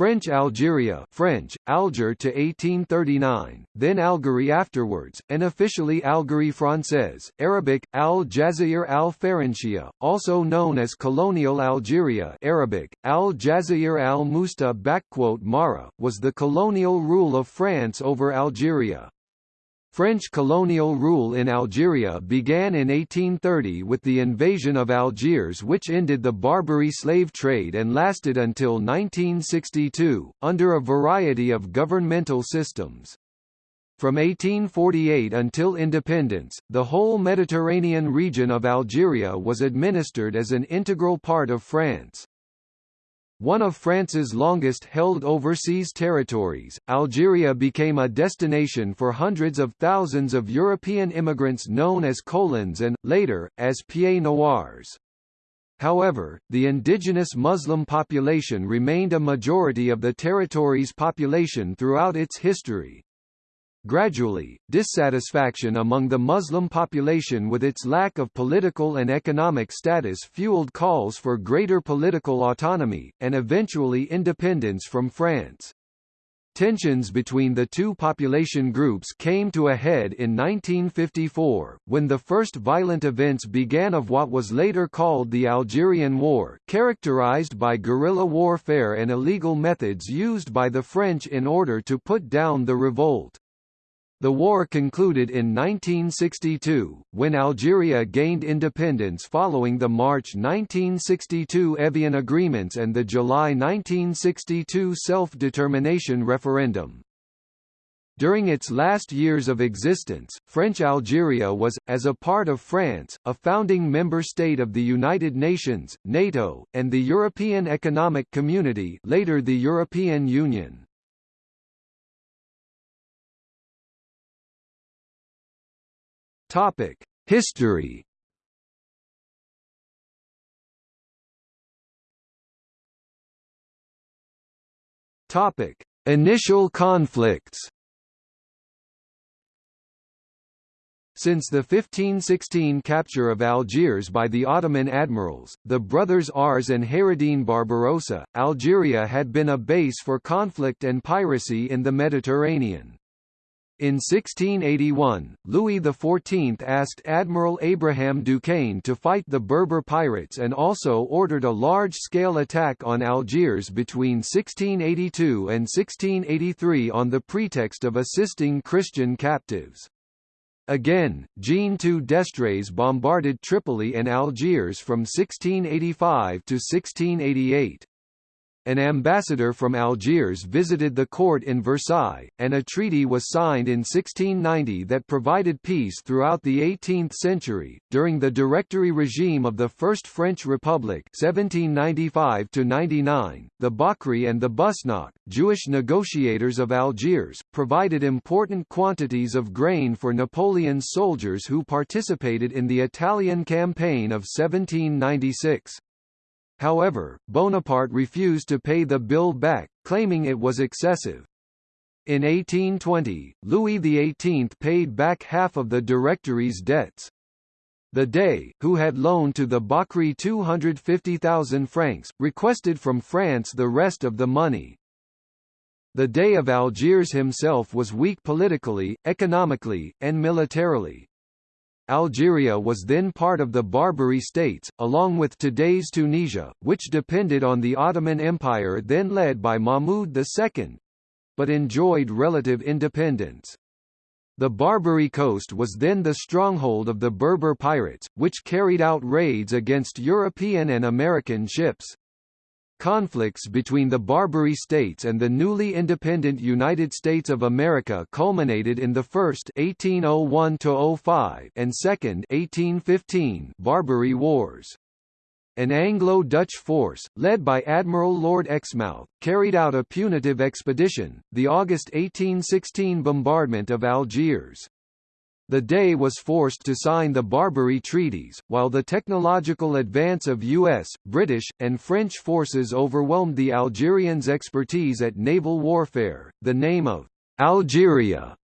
French Algeria French, Alger to 1839, then Algerie afterwards, and officially Algérie française, Arabic, Al Jazair al Faranshia, also known as Colonial Algeria Arabic, Al Jazair al Musta Mara, was the colonial rule of France over Algeria. French colonial rule in Algeria began in 1830 with the invasion of Algiers which ended the Barbary slave trade and lasted until 1962, under a variety of governmental systems. From 1848 until independence, the whole Mediterranean region of Algeria was administered as an integral part of France. One of France's longest-held overseas territories, Algeria became a destination for hundreds of thousands of European immigrants known as colons and, later, as pieds noirs. However, the indigenous Muslim population remained a majority of the territory's population throughout its history, Gradually, dissatisfaction among the Muslim population with its lack of political and economic status fueled calls for greater political autonomy, and eventually independence from France. Tensions between the two population groups came to a head in 1954, when the first violent events began of what was later called the Algerian War, characterized by guerrilla warfare and illegal methods used by the French in order to put down the revolt. The war concluded in 1962, when Algeria gained independence following the March 1962 Evian agreements and the July 1962 self-determination referendum. During its last years of existence, French Algeria was, as a part of France, a founding member state of the United Nations, NATO, and the European Economic Community later the European Union. Topic: History. Topic: Initial conflicts. Since the 1516 capture of Algiers by the Ottoman admirals, the brothers Aruj and Hayreddin Barbarossa, Algeria had been a base for conflict and piracy in the Mediterranean. In 1681, Louis XIV asked Admiral Abraham Duquesne to fight the Berber pirates and also ordered a large-scale attack on Algiers between 1682 and 1683 on the pretext of assisting Christian captives. Again, Jean II d'Estrées bombarded Tripoli and Algiers from 1685 to 1688 an ambassador from Algiers visited the court in Versailles, and a treaty was signed in 1690 that provided peace throughout the 18th century. During the Directory regime of the First French Republic (1795–99), the Bakri and the Busnach, Jewish negotiators of Algiers, provided important quantities of grain for Napoleon's soldiers who participated in the Italian campaign of 1796. However, Bonaparte refused to pay the bill back, claiming it was excessive. In 1820, Louis XVIII paid back half of the Directory's debts. The Dey, who had loaned to the Bakri 250,000 francs, requested from France the rest of the money. The Dey of Algiers himself was weak politically, economically, and militarily. Algeria was then part of the Barbary states, along with today's Tunisia, which depended on the Ottoman Empire then led by Mahmud II—but enjoyed relative independence. The Barbary coast was then the stronghold of the Berber pirates, which carried out raids against European and American ships. Conflicts between the Barbary states and the newly independent United States of America culminated in the first 1801 and second 1815 Barbary Wars. An Anglo-Dutch force, led by Admiral Lord Exmouth, carried out a punitive expedition, the August 1816 bombardment of Algiers. The Dey was forced to sign the Barbary treaties, while the technological advance of U.S., British, and French forces overwhelmed the Algerians' expertise at naval warfare. The name of Algeria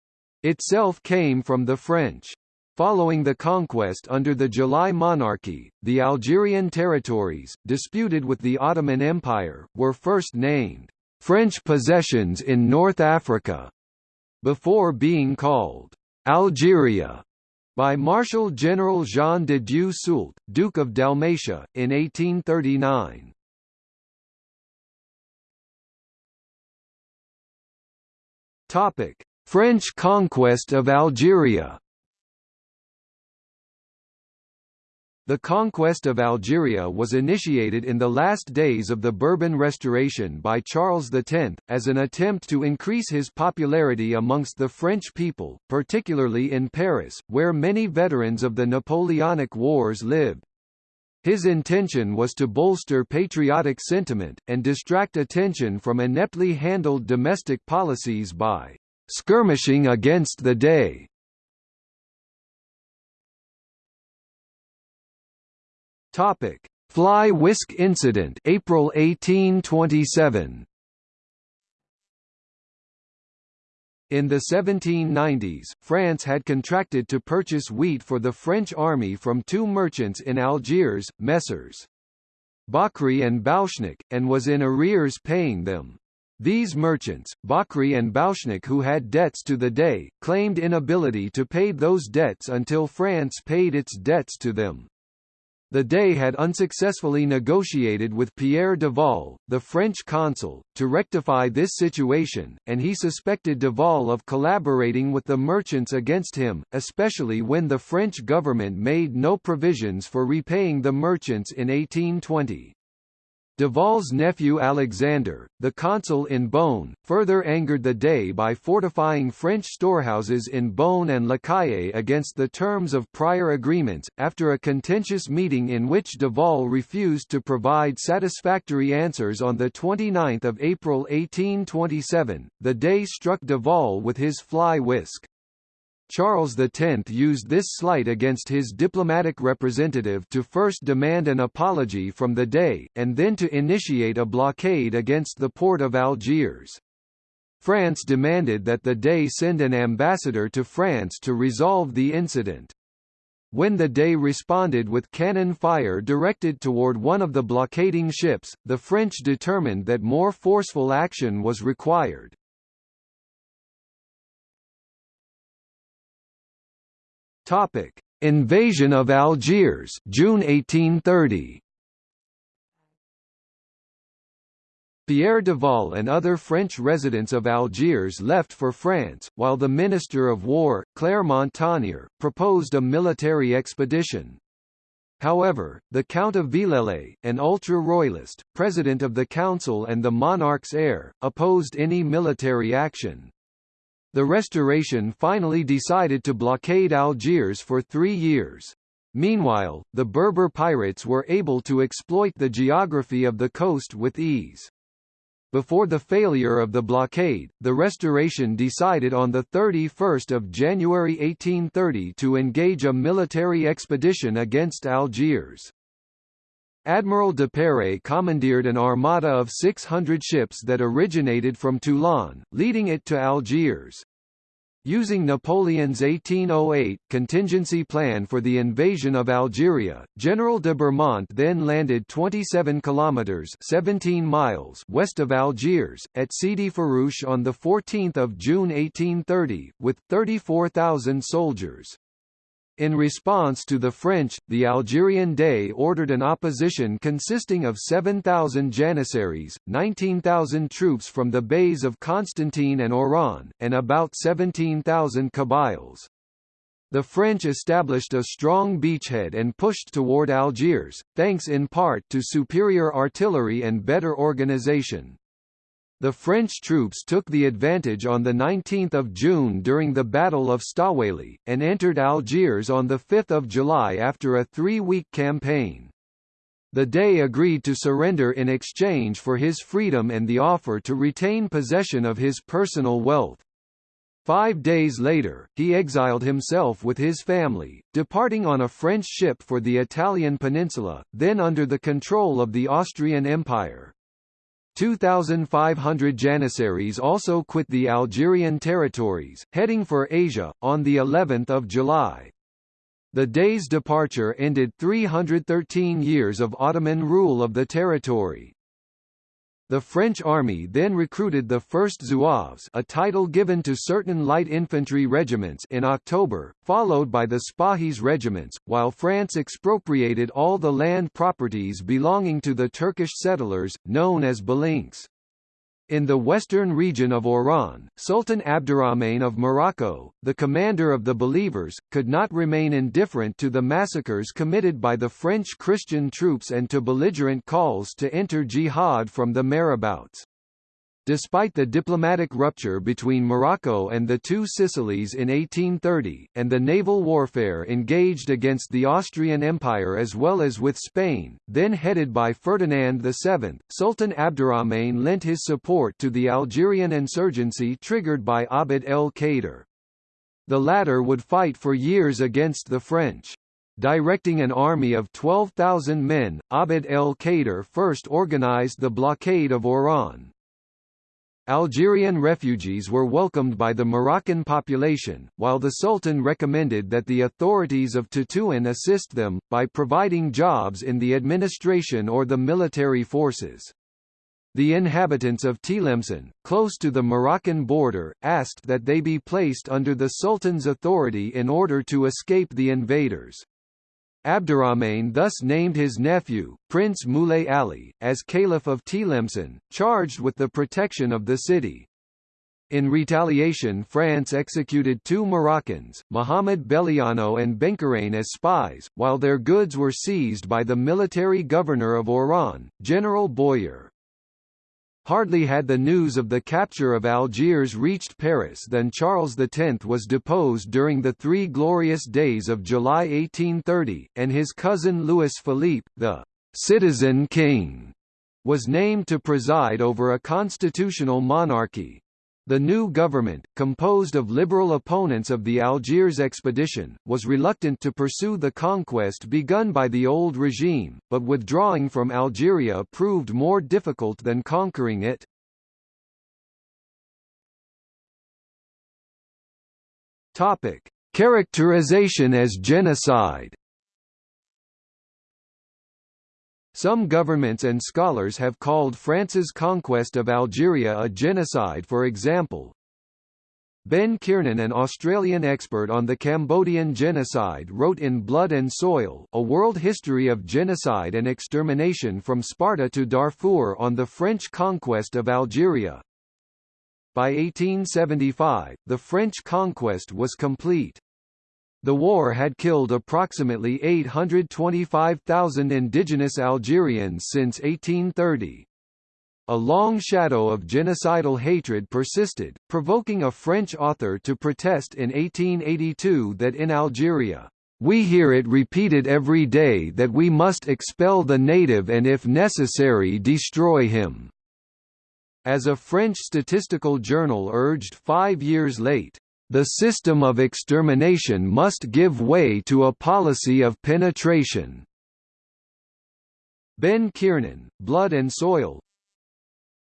itself came from the French. Following the conquest under the July monarchy, the Algerian territories, disputed with the Ottoman Empire, were first named French possessions in North Africa, before being called Algeria by Marshal General Jean de Dieu Soult, Duke of Dalmatia, in 1839. French conquest of Algeria The conquest of Algeria was initiated in the last days of the Bourbon Restoration by Charles X, as an attempt to increase his popularity amongst the French people, particularly in Paris, where many veterans of the Napoleonic Wars lived. His intention was to bolster patriotic sentiment, and distract attention from ineptly handled domestic policies by skirmishing against the Dey Topic: Fly whisk incident, April 1827. In the 1790s, France had contracted to purchase wheat for the French army from two merchants in Algiers, Messrs. Bakri and Bauchnik, and was in arrears paying them. These merchants, Bakri and Bauchnik who had debts to the Dey, claimed inability to pay those debts until France paid its debts to them. The Dey had unsuccessfully negotiated with Pierre Duval, the French consul, to rectify this situation, and he suspected Duval of collaborating with the merchants against him, especially when the French government made no provisions for repaying the merchants in 1820. Duval's nephew Alexander, the consul in Bône, further angered the Dey by fortifying French storehouses in Bône and La Calle against the terms of prior agreements. After a contentious meeting in which Duval refused to provide satisfactory answers on 29 April 1827, the Dey struck Duval with his fly whisk. Charles X used this slight against his diplomatic representative to first demand an apology from the Dey, and then to initiate a blockade against the port of Algiers. France demanded that the Dey send an ambassador to France to resolve the incident. When the Dey responded with cannon fire directed toward one of the blockading ships, the French determined that more forceful action was required. Topic: Invasion of Algiers, June 1830. Pierre Duval and other French residents of Algiers left for France, while the Minister of War, Clermont-Tonnerre, proposed a military expedition. However, the Count of Villèle, an ultra-royalist, president of the council and the monarch's heir, opposed any military action. The Restoration finally decided to blockade Algiers for three years. Meanwhile, the Berber pirates were able to exploit the geography of the coast with ease. Before the failure of the blockade, the Restoration decided on 31 January 1830 to engage a military expedition against Algiers. Admiral Duperré commandeered an armada of 600 ships that originated from Toulon, leading it to Algiers. Using Napoleon's 1808 contingency plan for the invasion of Algeria, General de Bourmont then landed 27 kilometers (17 miles) west of Algiers at Sidi Ferruch on the 14th of June 1830 with 34,000 soldiers. In response to the French, the Algerian Dey ordered an opposition consisting of 7,000 janissaries, 19,000 troops from the beys of Constantine and Oran, and about 17,000 Kabyles. The French established a strong beachhead and pushed toward Algiers, thanks in part to superior artillery and better organization. The French troops took the advantage on 19 June during the Battle of Staouéli, and entered Algiers on 5 July after a three-week campaign. The Dey agreed to surrender in exchange for his freedom and the offer to retain possession of his personal wealth. Five days later, he exiled himself with his family, departing on a French ship for the Italian peninsula, then under the control of the Austrian Empire. 2,500 Janissaries also quit the Algerian territories, heading for Asia, on the 11th of July. The Dey's departure ended 313 years of Ottoman rule of the territory. The French army then recruited the 1st Zouaves a title given to certain light infantry regiments in October, followed by the Spahis regiments, while France expropriated all the land properties belonging to the Turkish settlers, known as Balinks. In the western region of Oran, Sultan Abdurrahman of Morocco, the commander of the Believers, could not remain indifferent to the massacres committed by the French Christian troops and to belligerent calls to enter jihad from the marabouts. Despite the diplomatic rupture between Morocco and the two Sicilies in 1830, and the naval warfare engaged against the Austrian Empire as well as with Spain, then headed by Ferdinand VII, Sultan Abdurrahman lent his support to the Algerian insurgency triggered by Abd el-Kader. The latter would fight for years against the French. Directing an army of 12,000 men, Abd el-Kader first organized the blockade of Oran, Algerian refugees were welcomed by the Moroccan population, while the Sultan recommended that the authorities of Tetouan assist them, by providing jobs in the administration or the military forces. The inhabitants of Tlemcen, close to the Moroccan border, asked that they be placed under the Sultan's authority in order to escape the invaders. Abdurrahman thus named his nephew, Prince Moulay Ali, as Caliph of Tlemcen, charged with the protection of the city. In retaliation France executed two Moroccans, Mohamed Beliano and Benkarain as spies, while their goods were seized by the military governor of Oran, General Boyer. Hardly had the news of the capture of Algiers reached Paris than Charles X was deposed during the Three Glorious Days of July 1830, and his cousin Louis Philippe, the «citizen king», was named to preside over a constitutional monarchy. The new government, composed of liberal opponents of the Algiers expedition, was reluctant to pursue the conquest begun by the old regime, but withdrawing from Algeria proved more difficult than conquering it. Topic: Characterization as genocide Some governments and scholars have called France's conquest of Algeria a genocide for example, Ben Kiernan an Australian expert on the Cambodian genocide wrote in Blood and Soil, A World History of Genocide and Extermination from Sparta to Darfur on the French conquest of Algeria. By 1875, the French conquest was complete. The war had killed approximately 825,000 indigenous Algerians since 1830. A long shadow of genocidal hatred persisted, provoking a French author to protest in 1882 that in Algeria, "...we hear it repeated every day that we must expel the native and if necessary destroy him." As a French statistical journal urged five years late, the system of extermination must give way to a policy of penetration. Ben Kiernan, Blood and Soil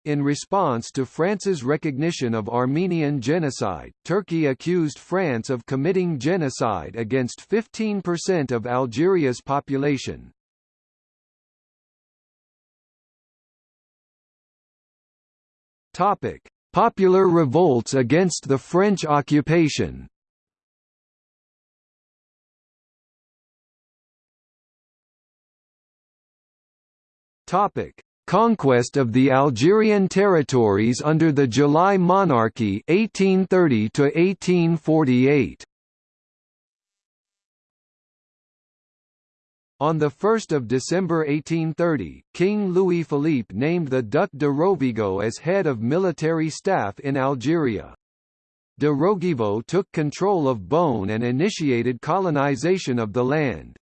In response to France's recognition of Armenian genocide, Turkey accused France of committing genocide against 15% of Algeria's population. Topic: Popular revolts against the French occupation Topic: Conquest of the Algerian territories under the July Monarchy 1830 to 1848. On 1 December 1830, King Louis-Philippe named the Duc de Rovigo as head of military staff in Algeria. De Rovigo took control of Bône and initiated colonization of the land.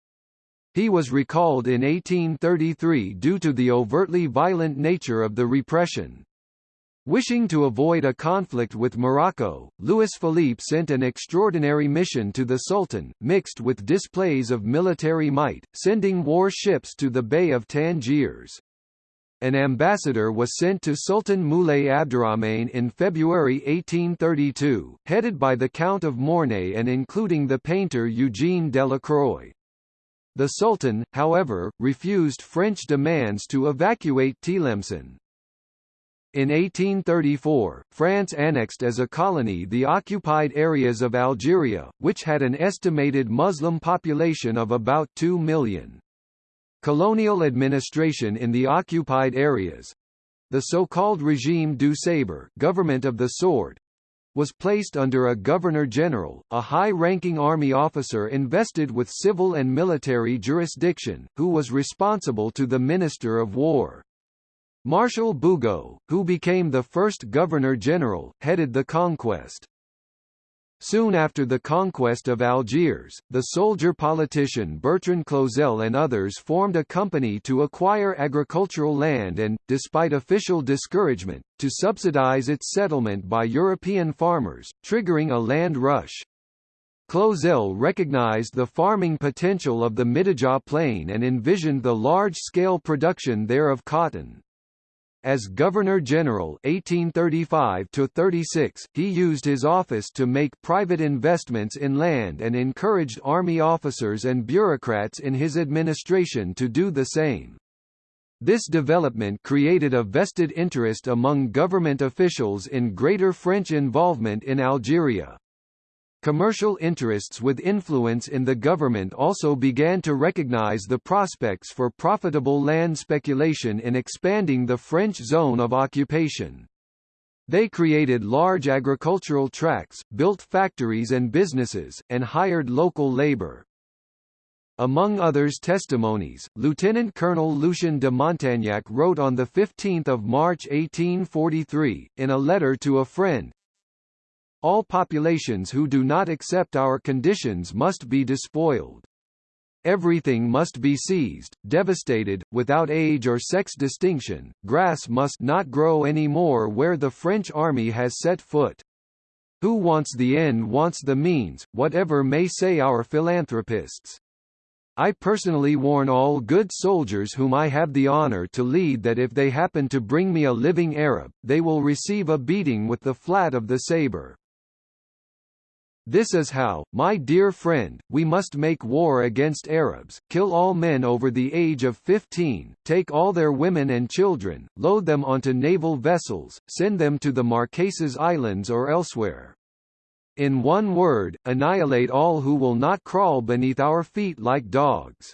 He was recalled in 1833 due to the overtly violent nature of the repression. Wishing to avoid a conflict with Morocco, Louis Philippe sent an extraordinary mission to the Sultan, mixed with displays of military might, sending war ships to the Bay of Tangiers. An ambassador was sent to Sultan Moulay Abdurrahman in February 1832, headed by the Count of Mornay and including the painter Eugène Delacroix. The Sultan, however, refused French demands to evacuate Tlemcen. In 1834, France annexed as a colony the occupied areas of Algeria, which had an estimated Muslim population of about 2 million. Colonial administration in the occupied areas—the so-called Regime du Sabre government of the sword, was placed under a governor-general, a high-ranking army officer invested with civil and military jurisdiction, who was responsible to the Minister of War. Marshal Bugeaud, who became the first Governor-General, headed the conquest. Soon after the conquest of Algiers, the soldier-politician Bertrand Clausel and others formed a company to acquire agricultural land and, despite official discouragement, to subsidize its settlement by European farmers, triggering a land rush. Clausel recognized the farming potential of the Mitidja Plain and envisioned the large-scale production there of cotton. As Governor-General (1835–36), he used his office to make private investments in land and encouraged army officers and bureaucrats in his administration to do the same. This development created a vested interest among government officials in greater French involvement in Algeria. Commercial interests with influence in the government also began to recognize the prospects for profitable land speculation in expanding the French zone of occupation. They created large agricultural tracts, built factories and businesses, and hired local labor. Among others testimonies, Lieutenant Colonel Lucien de Montagnac wrote on 15 March 1843, in a letter to a friend, all populations who do not accept our conditions must be despoiled. Everything must be seized, devastated, without age or sex distinction. Grass must not grow any more where the French army has set foot. Who wants the end wants the means, whatever may say our philanthropists. I personally warn all good soldiers whom I have the honor to lead that if they happen to bring me a living Arab, they will receive a beating with the flat of the saber. This is how, my dear friend, we must make war against Arabs, kill all men over the age of 15, take all their women and children, load them onto naval vessels, send them to the Marquesas Islands or elsewhere. In one word, annihilate all who will not crawl beneath our feet like dogs.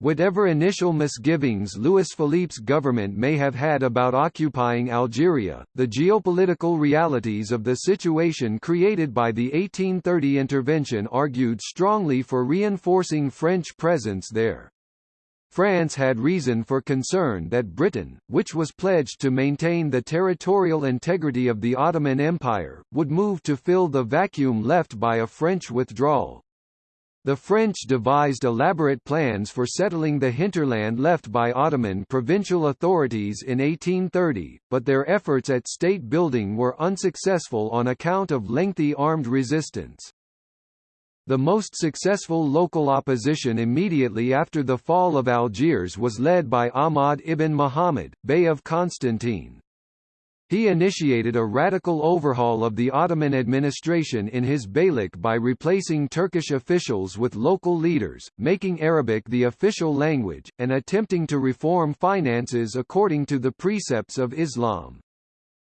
Whatever initial misgivings Louis Philippe's government may have had about occupying Algeria, the geopolitical realities of the situation created by the 1830 intervention argued strongly for reinforcing French presence there. France had reason for concern that Britain, which was pledged to maintain the territorial integrity of the Ottoman Empire, would move to fill the vacuum left by a French withdrawal. The French devised elaborate plans for settling the hinterland left by Ottoman provincial authorities in 1830, but their efforts at state building were unsuccessful on account of lengthy armed resistance. The most successful local opposition immediately after the fall of Algiers was led by Ahmad ibn Muhammad, Bey of Constantine. He initiated a radical overhaul of the Ottoman administration in his Beylik by replacing Turkish officials with local leaders, making Arabic the official language, and attempting to reform finances according to the precepts of Islam.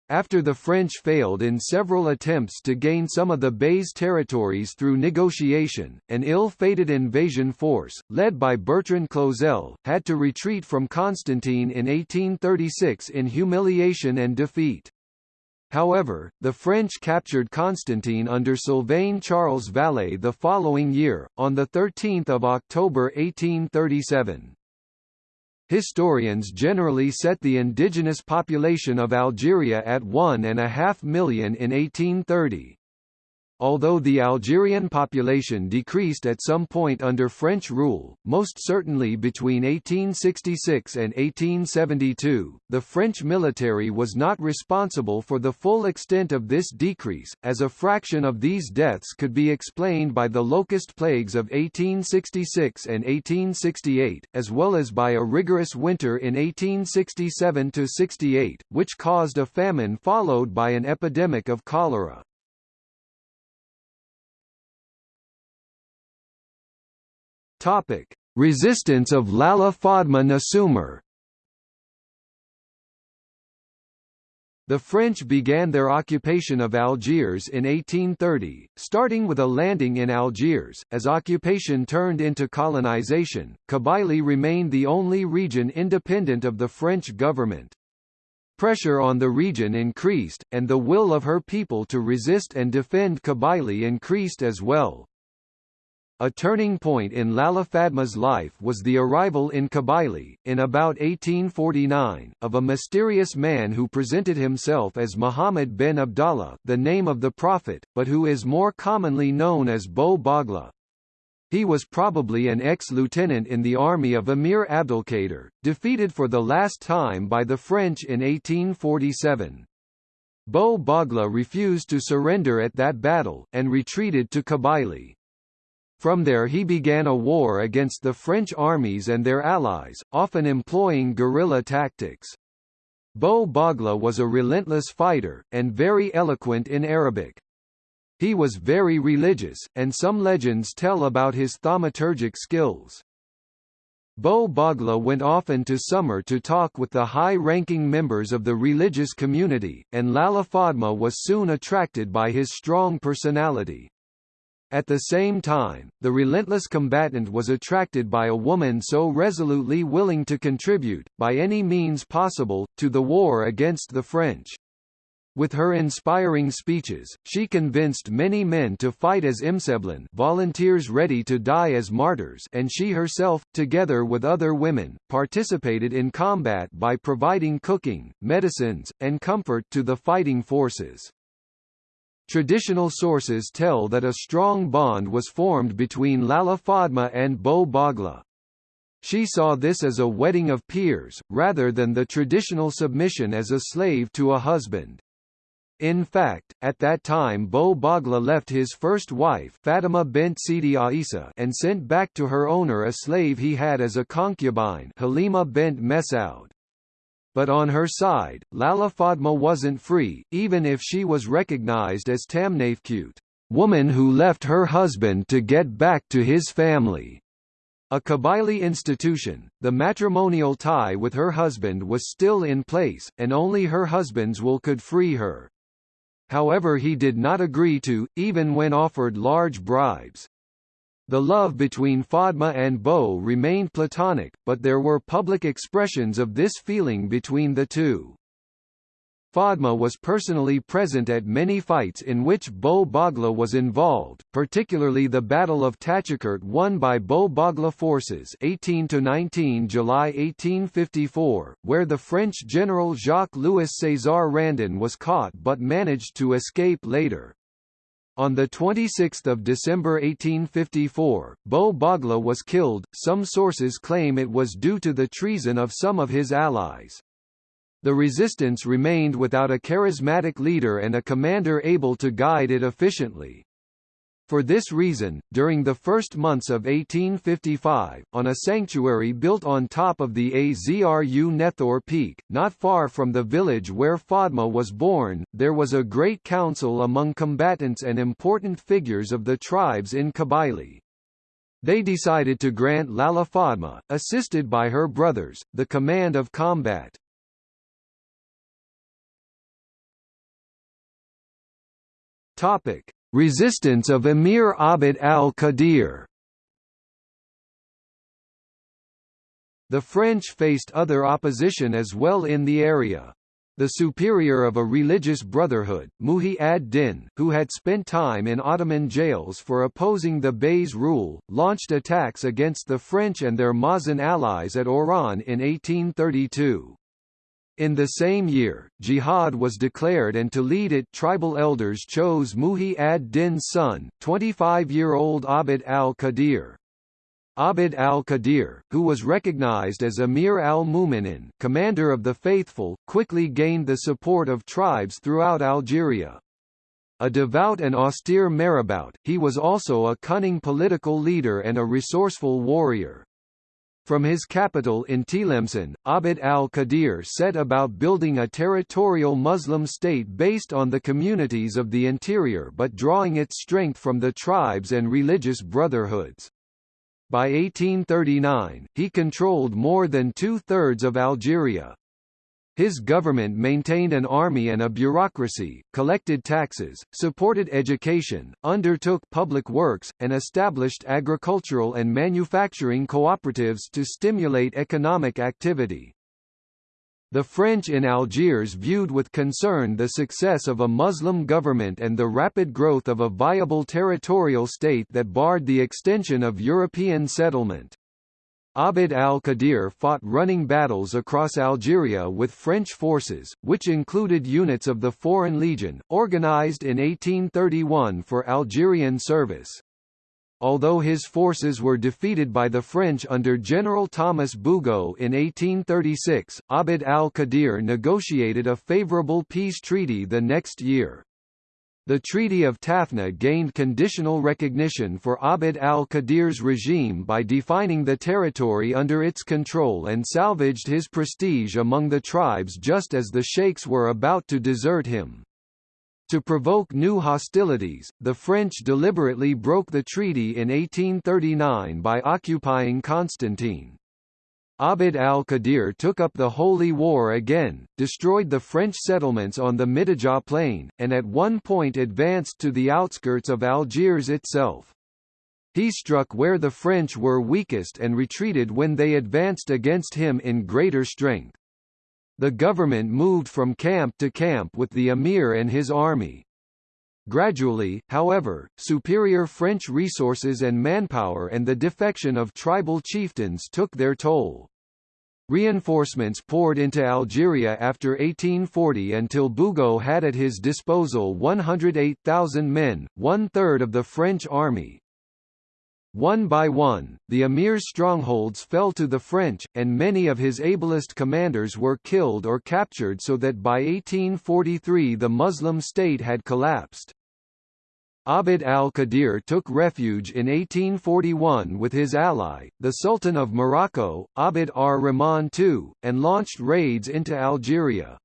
After the French failed in several attempts to gain some of the Bey's territories through negotiation, an ill-fated invasion force, led by Bertrand Clausel, had to retreat from Constantine in 1836 in humiliation and defeat. However, the French captured Constantine under Sylvain Charles Valée the following year, on 13 October 1837. Historians generally set the indigenous population of Algeria at one and a half million in 1830. Although the Algerian population decreased at some point under French rule, most certainly between 1866 and 1872, the French military was not responsible for the full extent of this decrease, as a fraction of these deaths could be explained by the locust plagues of 1866 and 1868, as well as by a rigorous winter in 1867–68, which caused a famine followed by an epidemic of cholera. Topic: Resistance of Lalla Fadma Nsumur The French began their occupation of Algiers in 1830, starting with a landing in Algiers. As occupation turned into colonization, Kabylie remained the only region independent of the French government. Pressure on the region increased, and the will of her people to resist and defend Kabylie increased as well. A turning point in Lalla Fatma's life was the arrival in Kabylie, in about 1849, of a mysterious man who presented himself as Muhammad bin Abdallah the name of the Prophet, but who is more commonly known as Bou Baghla. He was probably an ex-lieutenant in the army of Emir Abdelkader, defeated for the last time by the French in 1847. Bou Baghla refused to surrender at that battle, and retreated to Kabylie. From there he began a war against the French armies and their allies, often employing guerrilla tactics. Bou Baghla was a relentless fighter, and very eloquent in Arabic. He was very religious, and some legends tell about his thaumaturgic skills. Bou Baghla went often to Soumer to talk with the high-ranking members of the religious community, and Lalla Fatma was soon attracted by his strong personality. At the same time, the relentless combatant was attracted by a woman so resolutely willing to contribute, by any means possible, to the war against the French. With her inspiring speeches, she convinced many men to fight as imseblin volunteers ready to die as martyrs and she herself, together with other women, participated in combat by providing cooking, medicines, and comfort to the fighting forces. Traditional sources tell that a strong bond was formed between Lalla Fatma and Bou Baghla. She saw this as a wedding of peers, rather than the traditional submission as a slave to a husband. In fact, at that time Bou Baghla left his first wife Fatima bint Sidi Aisa and sent back to her owner a slave he had as a concubine Halima bint Mesaud. But on her side, Lala Fatma wasn't free, even if she was recognized as Tamnafkut, woman who left her husband to get back to his family. A Kabylie institution, the matrimonial tie with her husband was still in place, and only her husband's will could free her. However he did not agree to, even when offered large bribes. The love between Fatma and Bou remained platonic, but there were public expressions of this feeling between the two. Fatma was personally present at many fights in which Bou Baghla was involved, particularly the Battle of Tachikert won by Bou Baghla forces 18–19 July 1854, where the French general Jacques-Louis César Randon was caught but managed to escape later. On 26 December 1854, Bou Baghla was killed, some sources claim it was due to the treason of some of his allies. The resistance remained without a charismatic leader and a commander able to guide it efficiently. For this reason, during the first months of 1855, on a sanctuary built on top of the Azru Nethor peak, not far from the village where Fadma was born, there was a great council among combatants and important figures of the tribes in Kabylie. They decided to grant Lalla Fatma, assisted by her brothers, the command of combat. Topic: Resistance of Emir Abd al-Qadir The French faced other opposition as well in the area. The superior of a religious brotherhood, Muhi ad-Din, who had spent time in Ottoman jails for opposing the Bey's rule, launched attacks against the French and their Mazan allies at Oran in 1832. In the same year, jihad was declared and to lead it tribal elders chose Muhi ad-Din's son, 25-year-old Abd al-Qadir. Abd al-Qadir, who was recognized as Emir al-Mu'minin commander of the faithful, quickly gained the support of tribes throughout Algeria. A devout and austere marabout, he was also a cunning political leader and a resourceful warrior. From his capital in Tlemcen, Abd al-Qadir set about building a territorial Muslim state based on the communities of the interior but drawing its strength from the tribes and religious brotherhoods. By 1839, he controlled more than two-thirds of Algeria. His government maintained an army and a bureaucracy, collected taxes, supported education, undertook public works, and established agricultural and manufacturing cooperatives to stimulate economic activity. The French in Algiers viewed with concern the success of a Muslim government and the rapid growth of a viable territorial state that barred the extension of European settlement. Abd al-Qadir fought running battles across Algeria with French forces, which included units of the Foreign Legion, organized in 1831 for Algerian service. Although his forces were defeated by the French under General Thomas Bugeaud in 1836, Abd al-Qadir negotiated a favorable peace treaty the next year. The Treaty of Tafna gained conditional recognition for Abd al-Qadir's regime by defining the territory under its control and salvaged his prestige among the tribes just as the sheikhs were about to desert him. To provoke new hostilities, the French deliberately broke the treaty in 1839 by occupying Constantine. Abd al-Qadir took up the Holy War again, destroyed the French settlements on the Mitidja plain, and at one point advanced to the outskirts of Algiers itself. He struck where the French were weakest and retreated when they advanced against him in greater strength. The government moved from camp to camp with the emir and his army. Gradually, however, superior French resources and manpower and the defection of tribal chieftains took their toll. Reinforcements poured into Algeria after 1840 until Bugeaud had at his disposal 108,000 men, one-third of the French army. One by one, the emir's strongholds fell to the French, and many of his ablest commanders were killed or captured so that by 1843 the Muslim state had collapsed. Abd al-Qadir took refuge in 1841 with his ally, the Sultan of Morocco, Abd ar-Rahman II, and launched raids into Algeria.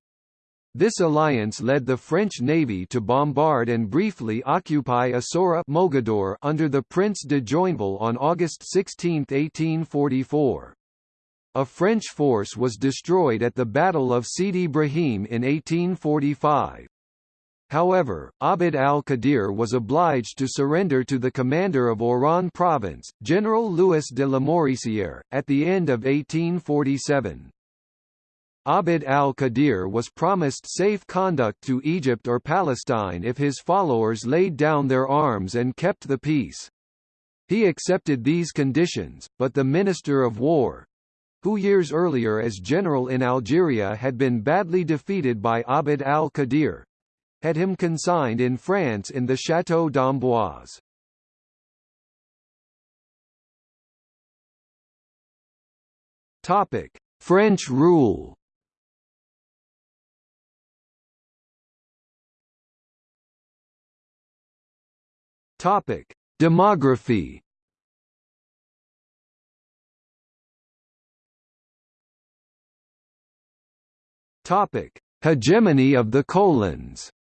This alliance led the French navy to bombard and briefly occupy Essaouira Mogador under the Prince de Joinville on August 16, 1844. A French force was destroyed at the Battle of Sidi Brahim in 1845. However, Abd al-Qadir was obliged to surrender to the commander of Oran province, General Louis de Lamoricière, at the end of 1847. Abd al-Qadir was promised safe conduct to Egypt or Palestine if his followers laid down their arms and kept the peace. He accepted these conditions, but the Minister of War, who years earlier as general in Algeria had been badly defeated by Abd al-Qadir, had him consigned in France in the Château d'Amboise. French rule. Topic: Demography. Topic: Hegemony of the colons.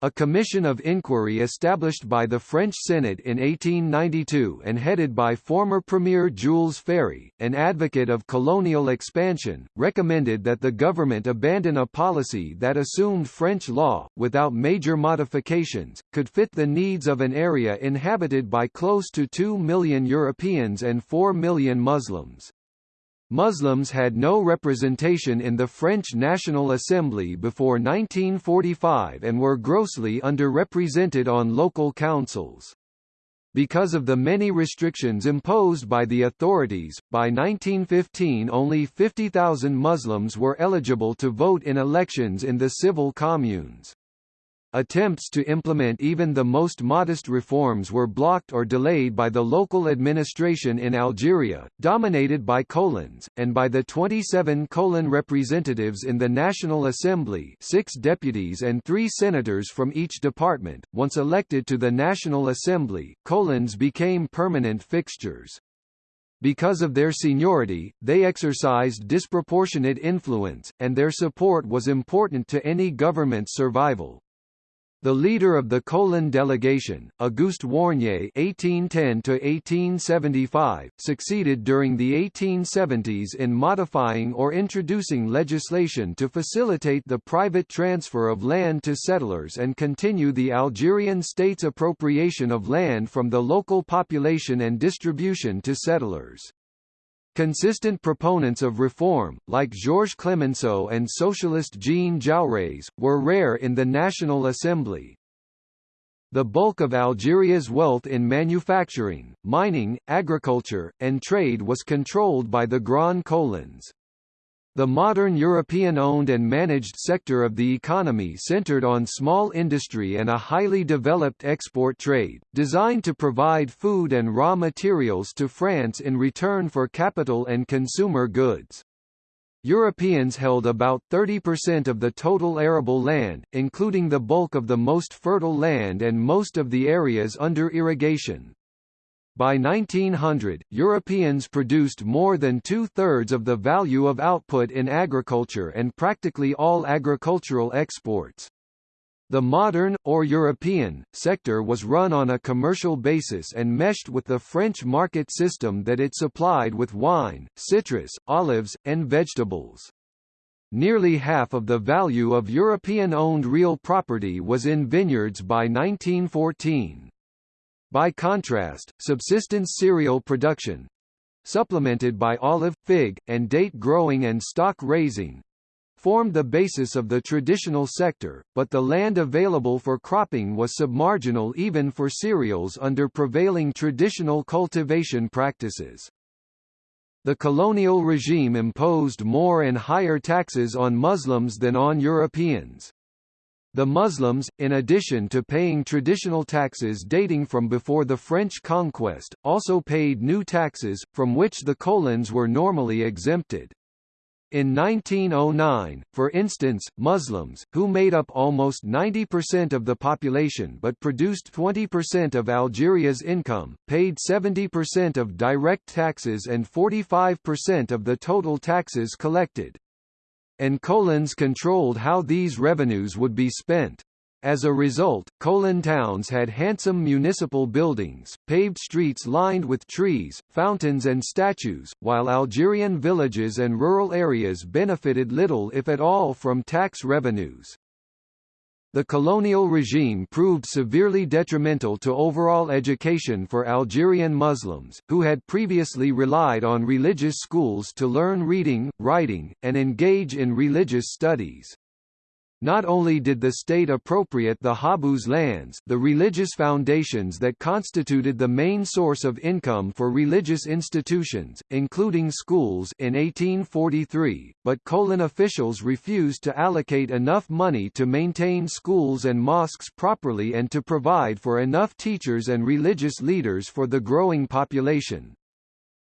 A commission of inquiry established by the French Senate in 1892 and headed by former Premier Jules Ferry, an advocate of colonial expansion, recommended that the government abandon a policy that assumed French law, without major modifications, could fit the needs of an area inhabited by close to 2 million Europeans and 4 million Muslims. Muslims had no representation in the French National Assembly before 1945 and were grossly underrepresented on local councils. Because of the many restrictions imposed by the authorities, by 1915 only 50,000 Muslims were eligible to vote in elections in the civil communes. Attempts to implement even the most modest reforms were blocked or delayed by the local administration in Algeria, dominated by colons, and by the 27 colon representatives in the National Assembly six deputies and three senators from each department. Once elected to the National Assembly, colons became permanent fixtures. Because of their seniority, they exercised disproportionate influence, and their support was important to any government's survival. The leader of the colon delegation, Auguste Warnier (1810–1875), succeeded during the 1870s in modifying or introducing legislation to facilitate the private transfer of land to settlers and continue the Algerian state's appropriation of land from the local population and distribution to settlers. Consistent proponents of reform, like Georges Clemenceau and socialist Jean Jaurès, were rare in the National Assembly. The bulk of Algeria's wealth in manufacturing, mining, agriculture, and trade was controlled by the Grand Colons. The modern European-owned and managed sector of the economy centered on small industry and a highly developed export trade, designed to provide food and raw materials to France in return for capital and consumer goods. Europeans held about 30% of the total arable land, including the bulk of the most fertile land and most of the areas under irrigation. By 1900, Europeans produced more than two-thirds of the value of output in agriculture and practically all agricultural exports. The modern, or European, sector was run on a commercial basis and meshed with the French market system that it supplied with wine, citrus, olives, and vegetables. Nearly half of the value of European-owned real property was in vineyards by 1914. By contrast, subsistence cereal production supplemented by olive, fig, and date growing and stock raising formed the basis of the traditional sector, but the land available for cropping was submarginal even for cereals under prevailing traditional cultivation practices. The colonial regime imposed more and higher taxes on Muslims than on Europeans. The Muslims, in addition to paying traditional taxes dating from before the French conquest, also paid new taxes, from which the Colons were normally exempted. In 1909, for instance, Muslims, who made up almost 90% of the population but produced 20% of Algeria's income, paid 70% of direct taxes and 45% of the total taxes collected and Colons controlled how these revenues would be spent. As a result, Colon towns had handsome municipal buildings, paved streets lined with trees, fountains and statues, while Algerian villages and rural areas benefited little if at all from tax revenues. The colonial regime proved severely detrimental to overall education for Algerian Muslims, who had previously relied on religious schools to learn reading, writing, and engage in religious studies. Not only did the state appropriate the Habous lands the religious foundations that constituted the main source of income for religious institutions, including schools in 1843, but Colon officials refused to allocate enough money to maintain schools and mosques properly and to provide for enough teachers and religious leaders for the growing population.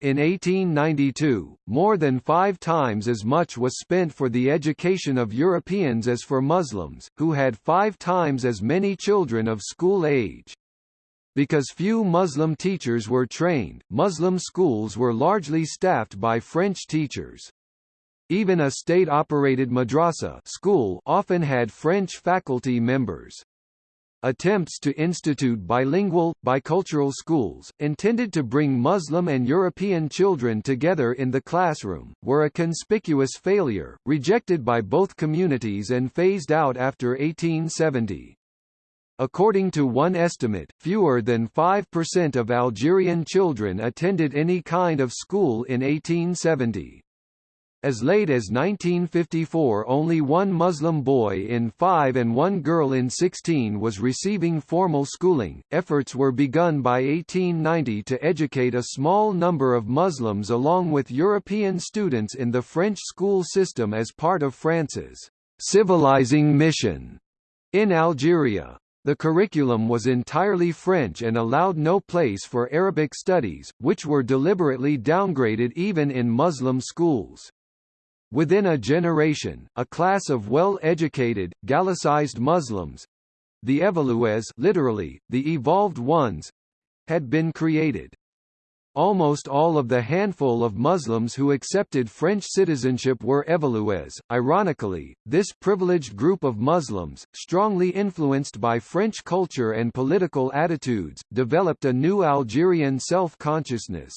In 1892, more than five times as much was spent for the education of Europeans as for Muslims, who had five times as many children of school age. Because few Muslim teachers were trained, Muslim schools were largely staffed by French teachers. Even a state-operated madrasa school often had French faculty members. Attempts to institute bilingual, bicultural schools, intended to bring Muslim and European children together in the classroom, were a conspicuous failure, rejected by both communities and phased out after 1870. According to one estimate, fewer than 5% of Algerian children attended any kind of school in 1870. As late as 1954 only one Muslim boy in 5 and one girl in 16 was receiving formal schooling. Efforts were begun by 1890 to educate a small number of Muslims along with European students in the French school system as part of France's civilizing mission in Algeria. The curriculum was entirely French and allowed no place for Arabic studies, which were deliberately downgraded even in Muslim schools. Within a generation, a class of well-educated, Gallicized Muslims—the Evolués literally, the evolved ones—had been created. Almost all of the handful of Muslims who accepted French citizenship were Evolués. Ironically, this privileged group of Muslims, strongly influenced by French culture and political attitudes, developed a new Algerian self-consciousness.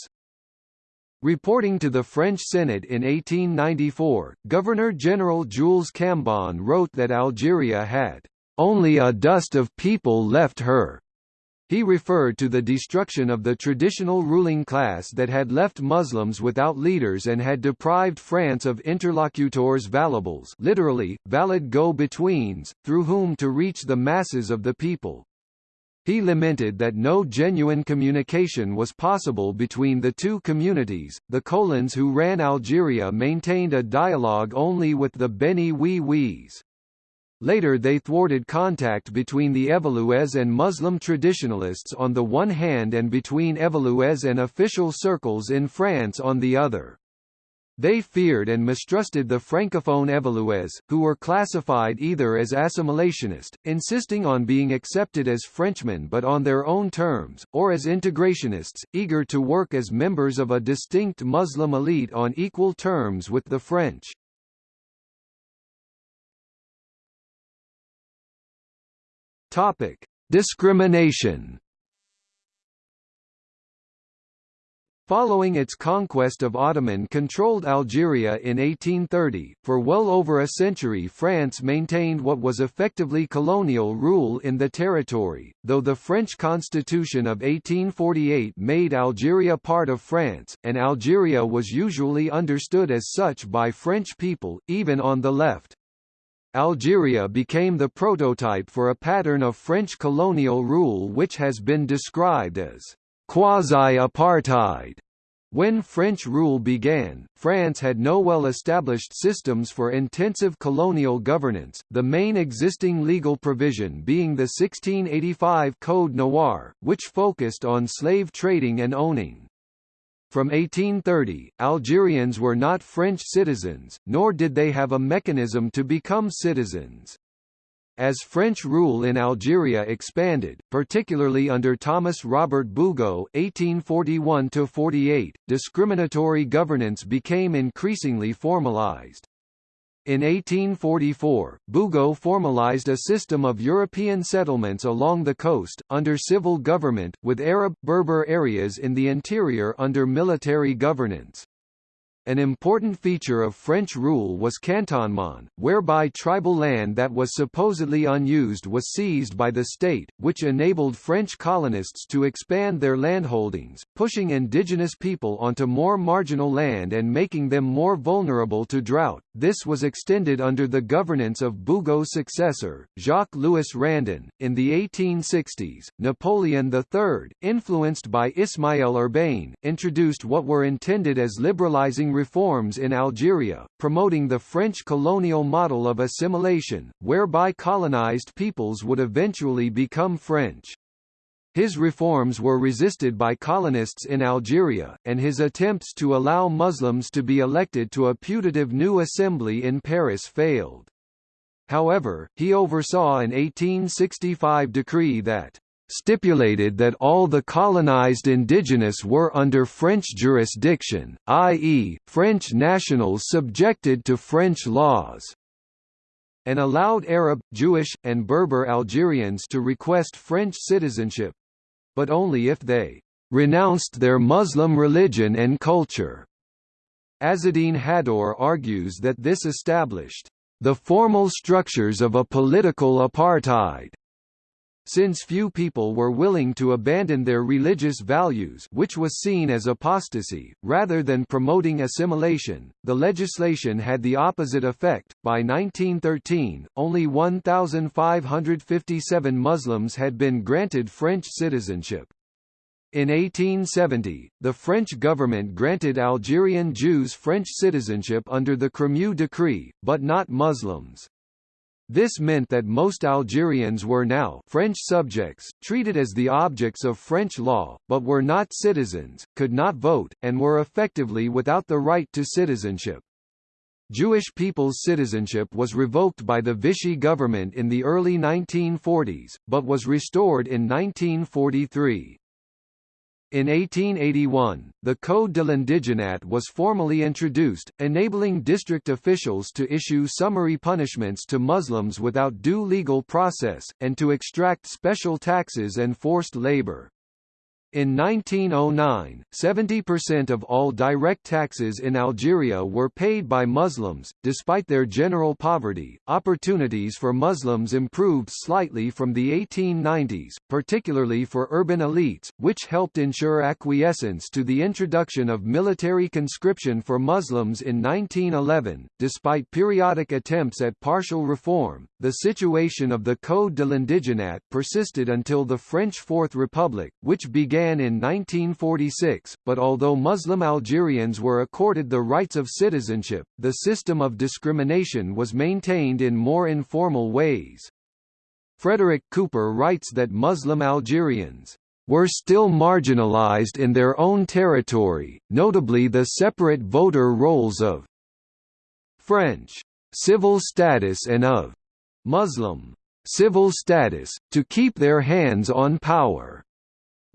Reporting to the French Senate in 1894, Governor-General Jules Cambon wrote that Algeria had only a dust of people left her, he referred to the destruction of the traditional ruling class that had left Muslims without leaders and had deprived France of interlocutors valables literally, valid go-betweens, through whom to reach the masses of the people. He lamented that no genuine communication was possible between the two communities. The Colons who ran Algeria maintained a dialogue only with the Beni Oui Ouis. Later they thwarted contact between the Evolués and Muslim traditionalists on the one hand and between Evolués and official circles in France on the other. They feared and mistrusted the francophone Evolués, who were classified either as assimilationist, insisting on being accepted as Frenchmen but on their own terms, or as integrationists, eager to work as members of a distinct Muslim elite on equal terms with the French. Topic: Discrimination. Following its conquest of Ottoman-controlled Algeria in 1830, for well over a century France maintained what was effectively colonial rule in the territory, though the French constitution of 1848 made Algeria part of France, and Algeria was usually understood as such by French people, even on the left. Algeria became the prototype for a pattern of French colonial rule which has been described as quasi-apartheid. When French rule began, France had no well-established systems for intensive colonial governance, the main existing legal provision being the 1685 Code Noir, which focused on slave trading and owning. From 1830, Algerians were not French citizens, nor did they have a mechanism to become citizens. As French rule in Algeria expanded, particularly under Thomas Robert Bugeaud (1841–48), discriminatory governance became increasingly formalized. In 1844, Bugeaud formalized a system of European settlements along the coast, under civil government, with Arab, Berber areas in the interior under military governance. An important feature of French rule was cantonment, whereby tribal land that was supposedly unused was seized by the state, which enabled French colonists to expand their landholdings, pushing indigenous people onto more marginal land and making them more vulnerable to drought. This was extended under the governance of Bugeaud's successor, Jacques-Louis Randon. In the 1860s, Napoleon III, influenced by Ismaël Urbain, introduced what were intended as liberalizing reforms in Algeria, promoting the French colonial model of assimilation, whereby colonized peoples would eventually become French. His reforms were resisted by colonists in Algeria, and his attempts to allow Muslims to be elected to a putative new assembly in Paris failed. However, he oversaw an 1865 decree that stipulated that all the colonized indigenous were under French jurisdiction, i.e., French nationals subjected to French laws, and allowed Arab, Jewish, and Berber Algerians to request French citizenship—but only if they renounced their Muslim religion and culture. Azzedine Haddour argues that this established the formal structures of a political apartheid since few people were willing to abandon their religious values which was seen as apostasy, rather than promoting assimilation, the legislation had the opposite effect. By 1913, only 1,557 Muslims had been granted French citizenship. In 1870, the French government granted Algerian Jews French citizenship under the Crémieux Decree, but not Muslims. This meant that most Algerians were now French subjects, treated as the objects of French law, but were not citizens, could not vote, and were effectively without the right to citizenship. Jewish people's citizenship was revoked by the Vichy government in the early 1940s, but was restored in 1943. In 1881, the Code de l'Indigenat was formally introduced, enabling district officials to issue summary punishments to Muslims without due legal process, and to extract special taxes and forced labor. In 1909, 70% of all direct taxes in Algeria were paid by Muslims. Despite their general poverty, opportunities for Muslims improved slightly from the 1890s, particularly for urban elites, which helped ensure acquiescence to the introduction of military conscription for Muslims in 1911. Despite periodic attempts at partial reform, the situation of the Code de l'Indigenat persisted until the French Fourth Republic, which began began in 1946, but although Muslim Algerians were accorded the rights of citizenship, the system of discrimination was maintained in more informal ways. Frederick Cooper writes that Muslim Algerians were still marginalized in their own territory, notably the separate voter rolls of French civil status and of Muslim civil status, to keep their hands on power.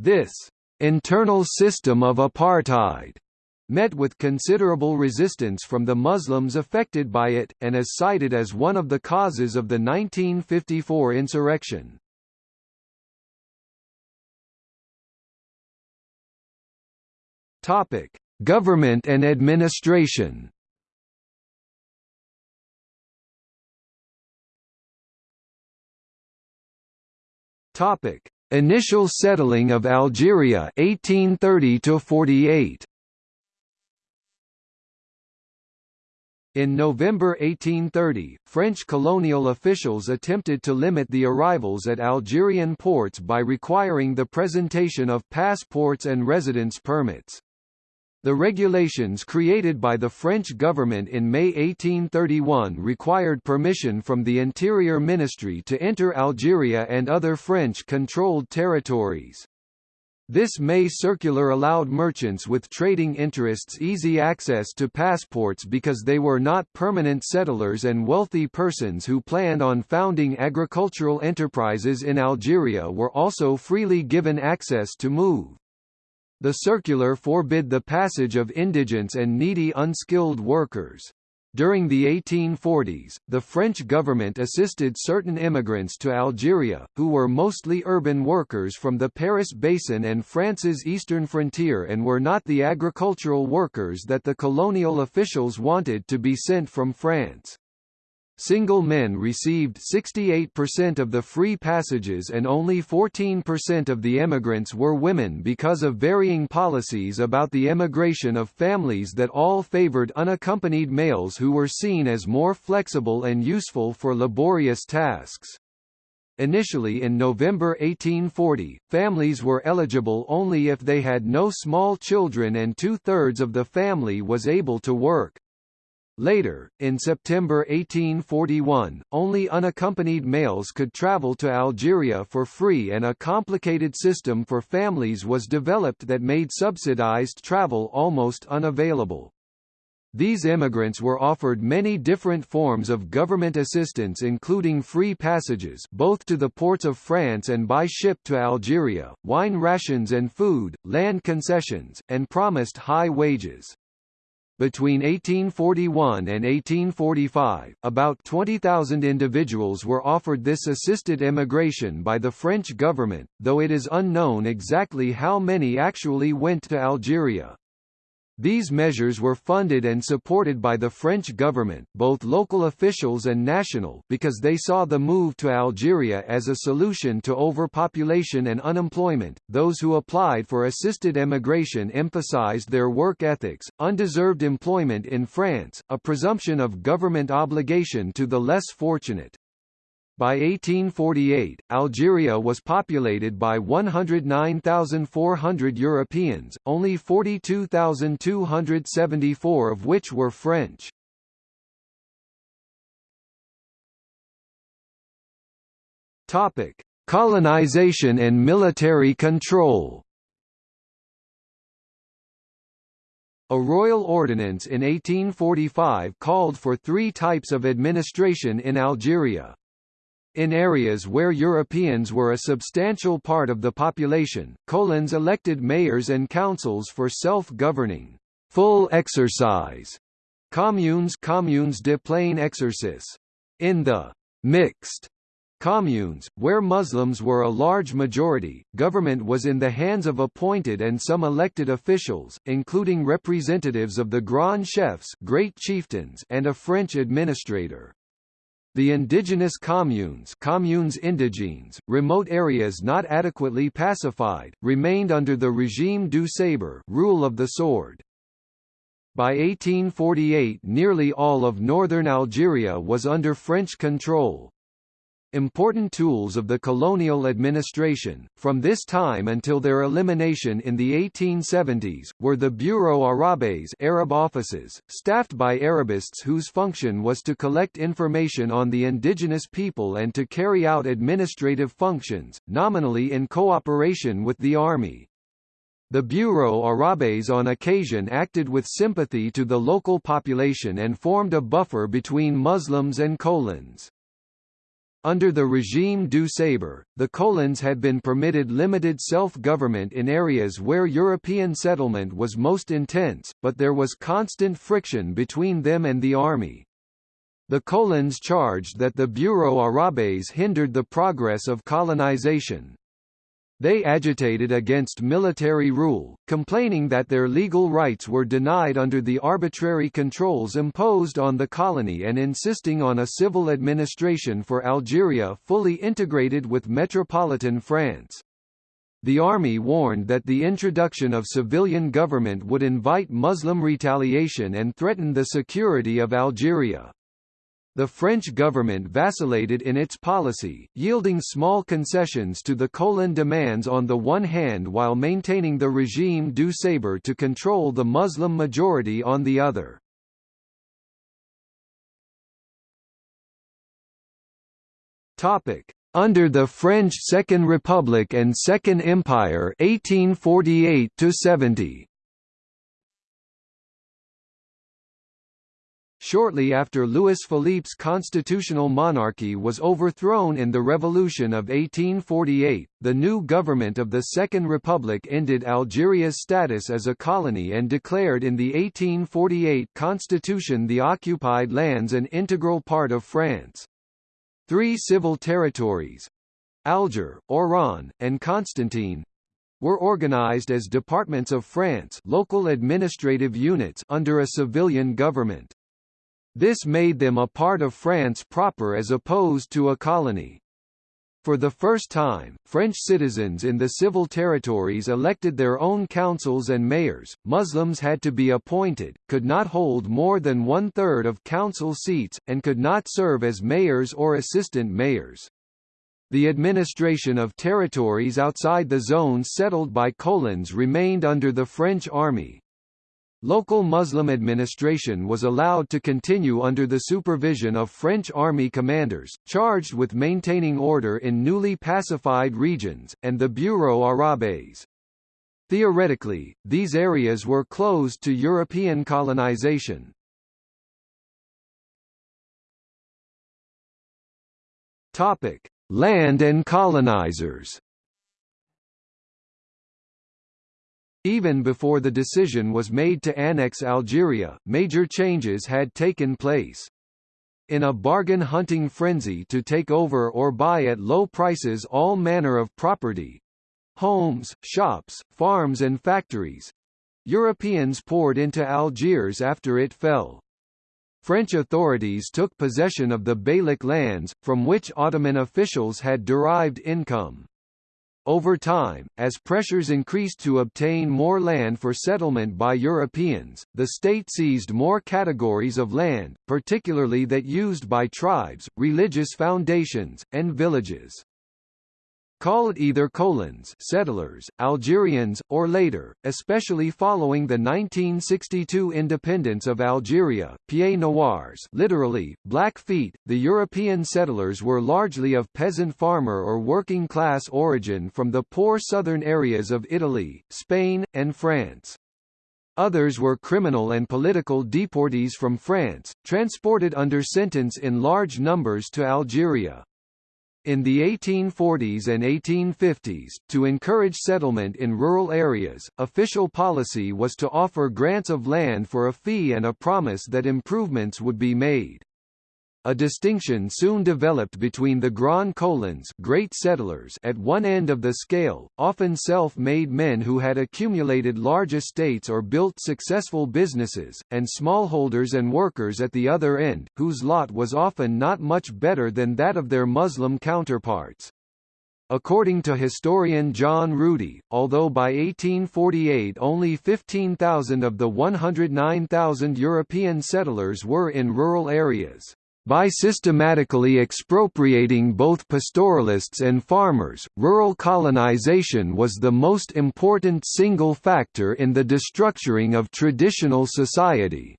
This internal system of apartheid met with considerable resistance from the Muslims affected by it, and is cited as one of the causes of the 1954 insurrection. Topic: Government and administration. Topic: Initial settling of Algeria 1830 to 48. In November 1830, French colonial officials attempted to limit the arrivals at Algerian ports by requiring the presentation of passports and residence permits. The regulations created by the French government in May 1831 required permission from the Interior Ministry to enter Algeria and other French-controlled territories. This May circular allowed merchants with trading interests easy access to passports because they were not permanent settlers and wealthy persons who planned on founding agricultural enterprises in Algeria were also freely given access to move. The circular forbid the passage of indigents and needy unskilled workers. During the 1840s, the French government assisted certain immigrants to Algeria, who were mostly urban workers from the Paris Basin and France's eastern frontier and were not the agricultural workers that the colonial officials wanted to be sent from France. Single men received 68% of the free passages and only 14% of the emigrants were women because of varying policies about the emigration of families that all favored unaccompanied males who were seen as more flexible and useful for laborious tasks. Initially in November 1840, families were eligible only if they had no small children and two-thirds of the family was able to work. Later, in September 1841, only unaccompanied males could travel to Algeria for free and a complicated system for families was developed that made subsidized travel almost unavailable. These immigrants were offered many different forms of government assistance including free passages both to the ports of France and by ship to Algeria, wine rations and food, land concessions, and promised high wages. Between 1841 and 1845, about 20,000 individuals were offered this assisted immigration by the French government, though it is unknown exactly how many actually went to Algeria. These measures were funded and supported by the French government, both local officials and national, because they saw the move to Algeria as a solution to overpopulation and unemployment. Those who applied for assisted emigration emphasized their work ethics, undeserved employment in France, a presumption of government obligation to the less fortunate. By 1848, Algeria was populated by 109,400 Europeans, only 42,274 of which were French. Topic: Colonization and military control. A royal ordinance in 1845 called for three types of administration in Algeria. In areas where Europeans were a substantial part of the population, colons elected mayors and councils for self-governing, full exercise communes communes de plein exercice. In the mixed communes, where Muslims were a large majority, government was in the hands of appointed and some elected officials, including representatives of the Grand Chefs great chieftains and a French administrator. The indigenous communes communes indigènes, remote areas not adequately pacified, remained under the regime du sabre rule of the sword. By 1848 nearly all of northern Algeria was under French control, Important tools of the colonial administration, from this time until their elimination in the 1870s, were the Bureau Arabes Arab offices, staffed by Arabists whose function was to collect information on the indigenous people and to carry out administrative functions, nominally in cooperation with the army. The Bureau Arabes on occasion acted with sympathy to the local population and formed a buffer between Muslims and colons. Under the regime du Sabre, the colons had been permitted limited self-government in areas where European settlement was most intense, but there was constant friction between them and the army. The colons charged that the Bureau Arabes hindered the progress of colonization. They agitated against military rule, complaining that their legal rights were denied under the arbitrary controls imposed on the colony and insisting on a civil administration for Algeria fully integrated with metropolitan France. The army warned that the introduction of civilian government would invite Muslim retaliation and threaten the security of Algeria. The French government vacillated in its policy, yielding small concessions to the Colon demands on the one hand while maintaining the regime du Sabre to control the Muslim majority on the other. Under the French Second Republic and Second Empire 1848 70 Shortly after Louis Philippe's constitutional monarchy was overthrown in the Revolution of 1848, the new government of the Second Republic ended Algeria's status as a colony and declared in the 1848 constitution the occupied lands an integral part of France. Three civil territories—Alger, Oran, and Constantine, were organized as departments of France local administrative units under a civilian government. This made them a part of France proper as opposed to a colony. For the first time, French citizens in the civil territories elected their own councils and mayors. Muslims had to be appointed, could not hold more than one third of council seats, and could not serve as mayors or assistant mayors. The administration of territories outside the zones settled by colons remained under the French army. Local Muslim administration was allowed to continue under the supervision of French army commanders, charged with maintaining order in newly pacified regions, and the Bureau Arabes. Theoretically, these areas were closed to European colonization. Land and colonizers Even before the decision was made to annex Algeria, major changes had taken place. In a bargain-hunting frenzy to take over or buy at low prices all manner of property—homes, shops, farms and factories—Europeans poured into Algiers after it fell. French authorities took possession of the Beylik lands, from which Ottoman officials had derived income. Over time, as pressures increased to obtain more land for settlement by Europeans, the state seized more categories of land, particularly that used by tribes, religious foundations, and villages called either colons settlers, Algerians, or later, especially following the 1962 independence of Algeria, pieds noirs literally, black feet, the European settlers were largely of peasant farmer or working class origin from the poor southern areas of Italy, Spain, and France. Others were criminal and political deportees from France, transported under sentence in large numbers to Algeria. In the 1840s and 1850s, to encourage settlement in rural areas, official policy was to offer grants of land for a fee and a promise that improvements would be made. A distinction soon developed between the Grand Colons great settlers at one end of the scale, often self-made men who had accumulated large estates or built successful businesses, and smallholders and workers at the other end, whose lot was often not much better than that of their Muslim counterparts. According to historian John Ruedy, although by 1848 only 15,000 of the 109,000 European settlers were in rural areas, by systematically expropriating both pastoralists and farmers, rural colonization was the most important single factor in the destructuring of traditional society.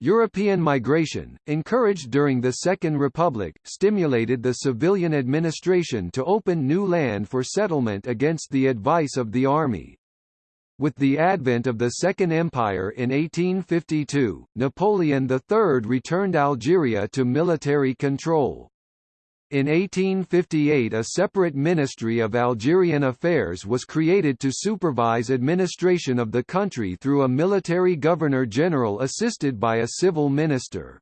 European migration, encouraged during the Second Republic, stimulated the civilian administration to open new land for settlement against the advice of the army. With the advent of the Second Empire in 1852, Napoleon III returned Algeria to military control. In 1858 a separate Ministry of Algerian Affairs was created to supervise administration of the country through a military governor-general assisted by a civil minister.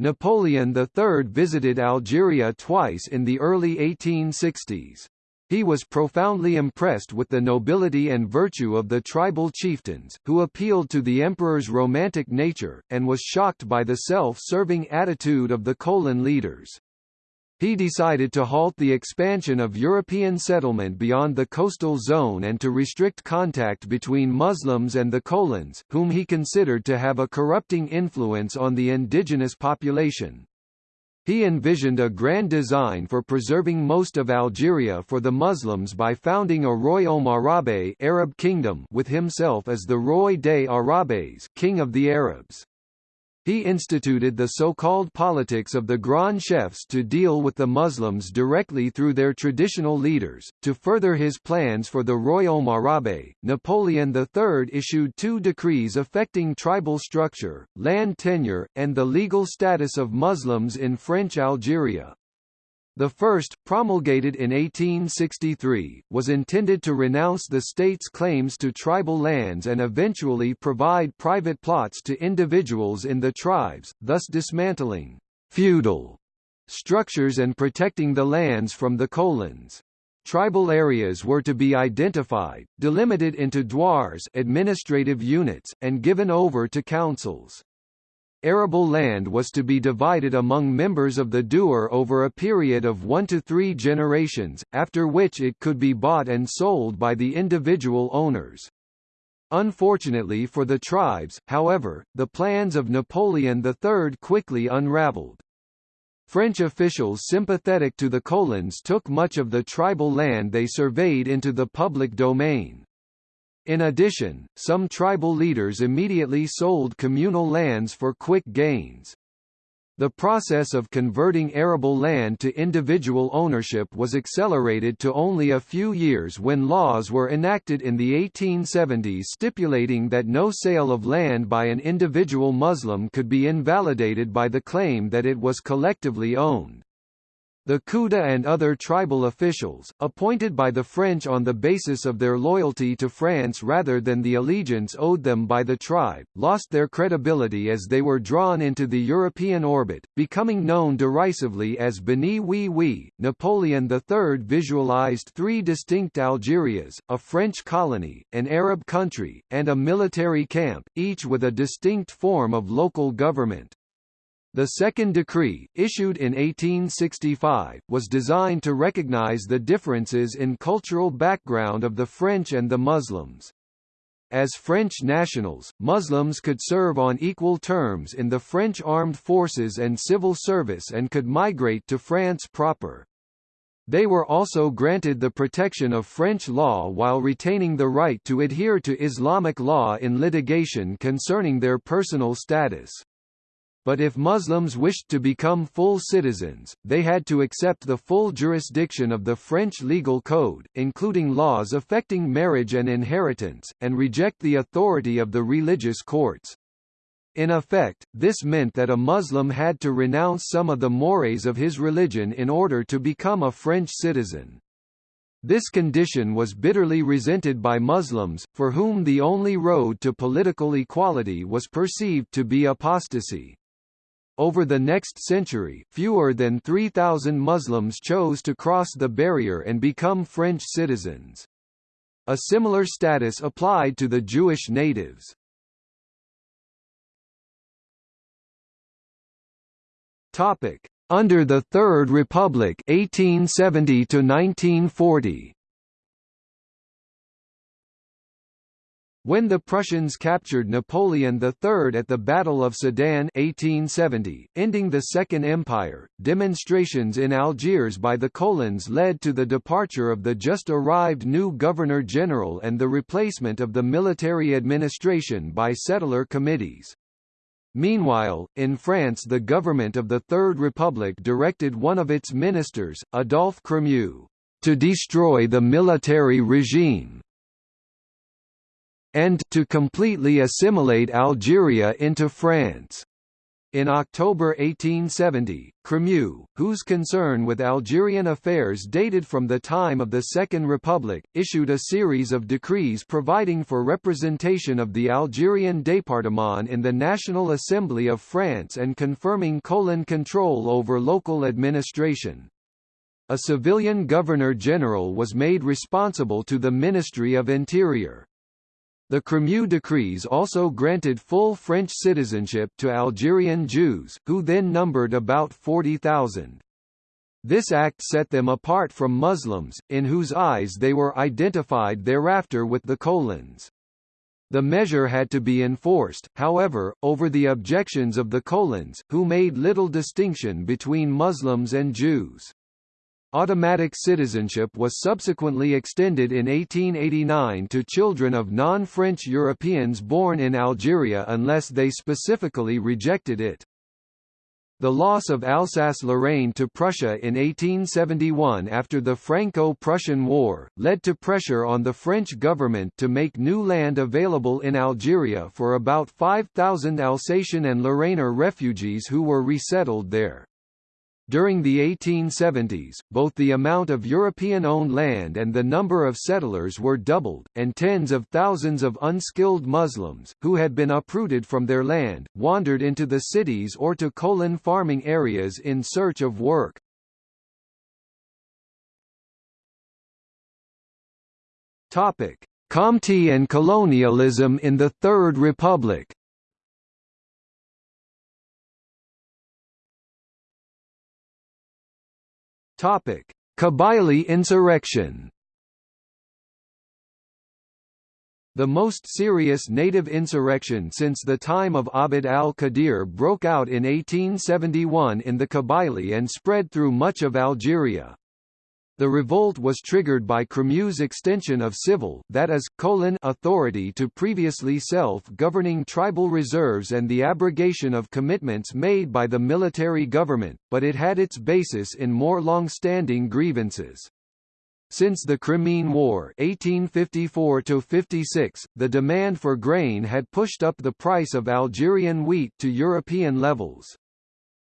Napoleon III visited Algeria twice in the early 1860s. He was profoundly impressed with the nobility and virtue of the tribal chieftains, who appealed to the emperor's romantic nature, and was shocked by the self-serving attitude of the Colon leaders. He decided to halt the expansion of European settlement beyond the coastal zone and to restrict contact between Muslims and the Colons, whom he considered to have a corrupting influence on the indigenous population. He envisioned a grand design for preserving most of Algeria for the Muslims by founding a Royaume Arabe Arab kingdom with himself as the Roi des Arabes king of the Arabs. He instituted the so-called politics of the Grand Chefs to deal with the Muslims directly through their traditional leaders. To further his plans for the Royaume Arabe, Napoleon III issued two decrees affecting tribal structure, land tenure, and the legal status of Muslims in French Algeria. The first, promulgated in 1863, was intended to renounce the state's claims to tribal lands and eventually provide private plots to individuals in the tribes, thus dismantling feudal structures and protecting the lands from the colons. Tribal areas were to be identified, delimited into douars administrative units, and given over to councils. Arable land was to be divided among members of the douar over a period of one to three generations, after which it could be bought and sold by the individual owners. Unfortunately for the tribes, however, the plans of Napoleon III quickly unraveled. French officials sympathetic to the colons took much of the tribal land they surveyed into the public domain. In addition, some tribal leaders immediately sold communal lands for quick gains. The process of converting arable land to individual ownership was accelerated to only a few years when laws were enacted in the 1870s stipulating that no sale of land by an individual Muslim could be invalidated by the claim that it was collectively owned. The Kouta and other tribal officials, appointed by the French on the basis of their loyalty to France rather than the allegiance owed them by the tribe, lost their credibility as they were drawn into the European orbit, becoming known derisively as Beni Oui Oui. Napoleon III visualized three distinct Algerias, a French colony, an Arab country, and a military camp, each with a distinct form of local government. The second decree, issued in 1865, was designed to recognize the differences in cultural background of the French and the Muslims. As French nationals, Muslims could serve on equal terms in the French armed forces and civil service and could migrate to France proper. They were also granted the protection of French law while retaining the right to adhere to Islamic law in litigation concerning their personal status but if Muslims wished to become full citizens, they had to accept the full jurisdiction of the French legal code, including laws affecting marriage and inheritance, and reject the authority of the religious courts. In effect, this meant that a Muslim had to renounce some of the mores of his religion in order to become a French citizen. This condition was bitterly resented by Muslims, for whom the only road to political equality was perceived to be apostasy. Over the next century, fewer than 3,000 Muslims chose to cross the barrier and become French citizens. A similar status applied to the Jewish natives. Topic: under the Third Republic 1870 to 1940 When the Prussians captured Napoleon III at the Battle of Sedan 1870, ending the Second Empire, demonstrations in Algiers by the Colons led to the departure of the just-arrived new Governor-General and the replacement of the military administration by settler committees. Meanwhile, in France the government of the Third Republic directed one of its ministers, Adolphe Crémieux, to destroy the military regime and to completely assimilate Algeria into France. In October 1870, Crémieux, whose concern with Algerian affairs dated from the time of the Second Republic, issued a series of decrees providing for representation of the Algerian département in the National Assembly of France and confirming colon control over local administration. A civilian governor-general was made responsible to the Ministry of Interior. The Crémieux decrees also granted full French citizenship to Algerian Jews, who then numbered about 40,000. This act set them apart from Muslims, in whose eyes they were identified thereafter with the colons. The measure had to be enforced, however, over the objections of the colons, who made little distinction between Muslims and Jews. Automatic citizenship was subsequently extended in 1889 to children of non-French Europeans born in Algeria unless they specifically rejected it. The loss of Alsace-Lorraine to Prussia in 1871 after the Franco-Prussian War, led to pressure on the French government to make new land available in Algeria for about 5,000 Alsatian and Lorrainer refugees who were resettled there. During the 1870s, both the amount of European-owned land and the number of settlers were doubled, and tens of thousands of unskilled Muslims, who had been uprooted from their land, wandered into the cities or to colon farming areas in search of work. Comté and colonialism in the Third Republic Topic: Kabylie insurrection. The most serious native insurrection since the time of Abd al-Qadir broke out in 1871 in the Kabylie and spread through much of Algeria. The revolt was triggered by Crémieux's extension of civil that is, colon authority to previously self-governing tribal reserves and the abrogation of commitments made by the military government, but it had its basis in more long-standing grievances. Since the Crimean War 1854 the demand for grain had pushed up the price of Algerian wheat to European levels.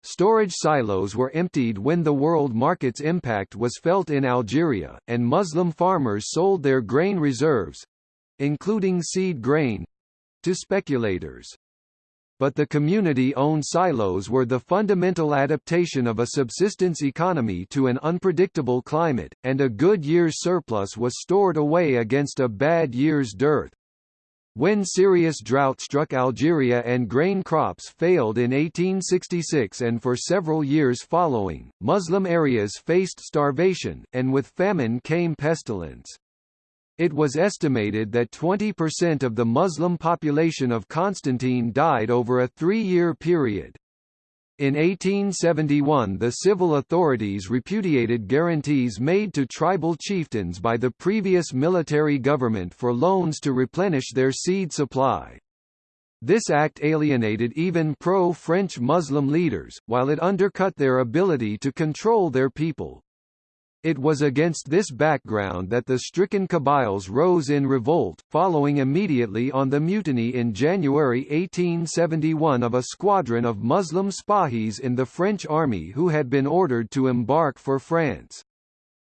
Storage silos were emptied when the world market's impact was felt in Algeria, and Muslim farmers sold their grain reserves—including seed grain—to speculators. But the community-owned silos were the fundamental adaptation of a subsistence economy to an unpredictable climate, and a good year's surplus was stored away against a bad year's dearth. When serious drought struck Algeria and grain crops failed in 1866 and for several years following, Muslim areas faced starvation, and with famine came pestilence. It was estimated that 20% of the Muslim population of Constantine died over a three-year period. In 1871 the civil authorities repudiated guarantees made to tribal chieftains by the previous military government for loans to replenish their seed supply. This act alienated even pro-French Muslim leaders, while it undercut their ability to control their people. It was against this background that the stricken Kabyles rose in revolt, following immediately on the mutiny in January 1871 of a squadron of Muslim Spahis in the French army who had been ordered to embark for France.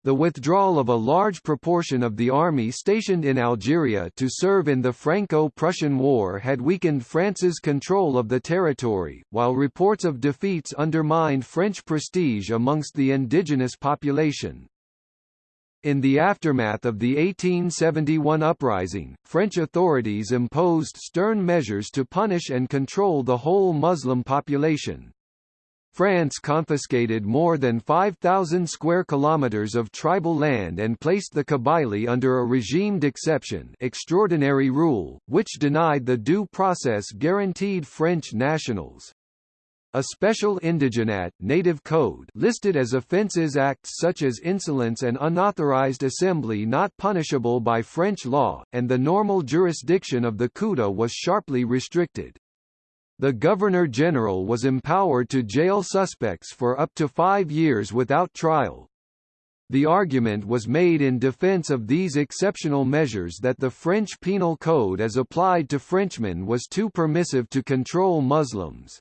The withdrawal of a large proportion of the army stationed in Algeria to serve in the Franco-Prussian War had weakened France's control of the territory, while reports of defeats undermined French prestige amongst the indigenous population. In the aftermath of the 1871 uprising, French authorities imposed stern measures to punish and control the whole Muslim population. France confiscated more than 5,000 square kilometers of tribal land and placed the Kabylie under a regime d'exception extraordinary rule, which denied the due process guaranteed French nationals. A special indigenat native code listed as offences acts such as insolence and unauthorized assembly not punishable by French law, and the normal jurisdiction of the Khuda was sharply restricted. The Governor-General was empowered to jail suspects for up to five years without trial. The argument was made in defense of these exceptional measures that the French Penal Code as applied to Frenchmen was too permissive to control Muslims.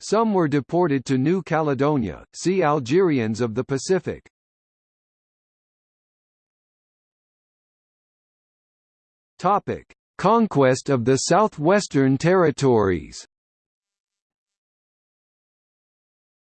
Some were deported to New Caledonia, see Algerians of the Pacific. Topic: Conquest of the Southwestern Territories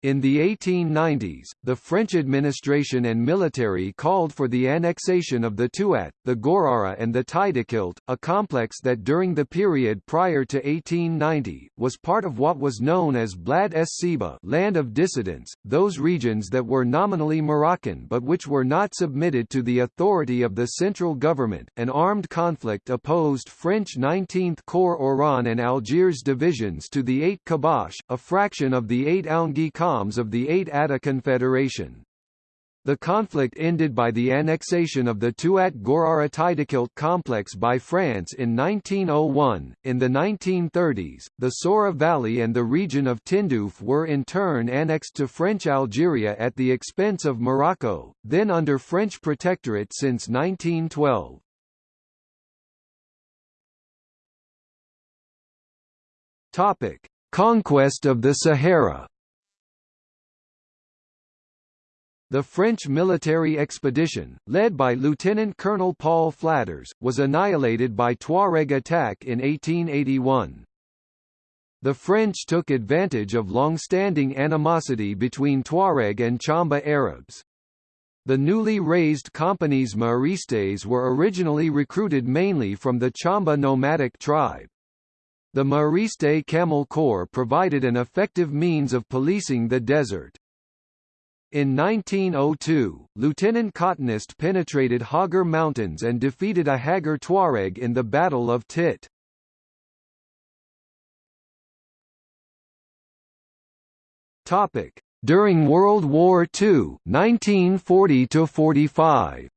In the 1890s, the French administration and military called for the annexation of the Touat, the Gourara and the Tidikelt, a complex that during the period prior to 1890, was part of what was known as Blad es Siba land of dissidents, those regions that were nominally Moroccan but which were not submitted to the authority of the central government. An armed conflict opposed French 19th Corps Oran and Algiers divisions to the Aït Khabbash, a fraction of the 8 Aoungi of the Aït Atta Confederation. The conflict ended by the annexation of the Touat Gourara Tidikelt complex by France in 1901. In the 1930s, the Saoura Valley and the region of Tindouf were in turn annexed to French Algeria at the expense of Morocco, then under French protectorate since 1912. Topic: Conquest of the Sahara The French military expedition, led by Lieutenant Colonel Paul Flatters, was annihilated by Tuareg attack in 1881. The French took advantage of long-standing animosity between Tuareg and Chamba Arabs. The newly raised companies Méharistes were originally recruited mainly from the Chamba nomadic tribe. The Méhariste Camel Corps provided an effective means of policing the desert. In 1902, Lieutenant Cottenest penetrated Hoggar Mountains and defeated a Hoggar Tuareg in the Battle of Tit. Topic: During World War II, 1940 to 45.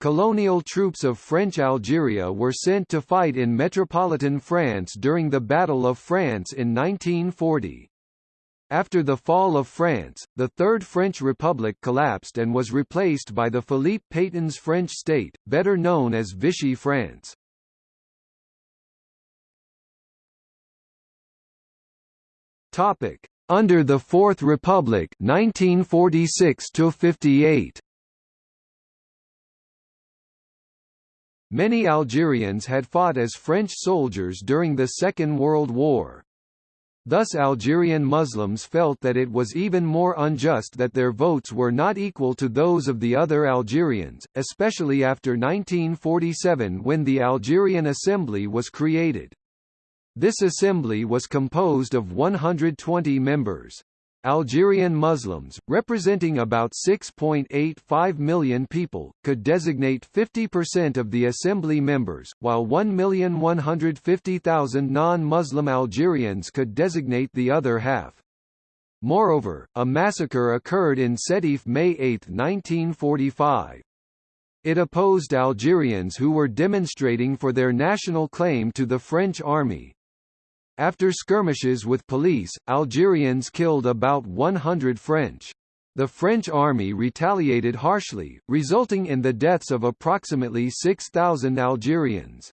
Colonial troops of French Algeria were sent to fight in metropolitan France during the Battle of France in 1940. After the fall of France, the Third French Republic collapsed and was replaced by the Philippe Pétain's French state, better known as Vichy France. Topic: Under the Fourth Republic 1946 to 58. Many Algerians had fought as French soldiers during the Second World War. Thus Algerian Muslims felt that it was even more unjust that their votes were not equal to those of the other Algerians, especially after 1947 when the Algerian Assembly was created. This assembly was composed of 120 members. Algerian Muslims, representing about 6.85 million people, could designate 50% of the assembly members, while 1,150,000 non-Muslim Algerians could designate the other half. Moreover, a massacre occurred in Sétif May 8, 1945. It opposed Algerians who were demonstrating for their national claim to the French army. After skirmishes with police, Algerians killed about 100 French. The French army retaliated harshly, resulting in the deaths of approximately 6,000 Algerians.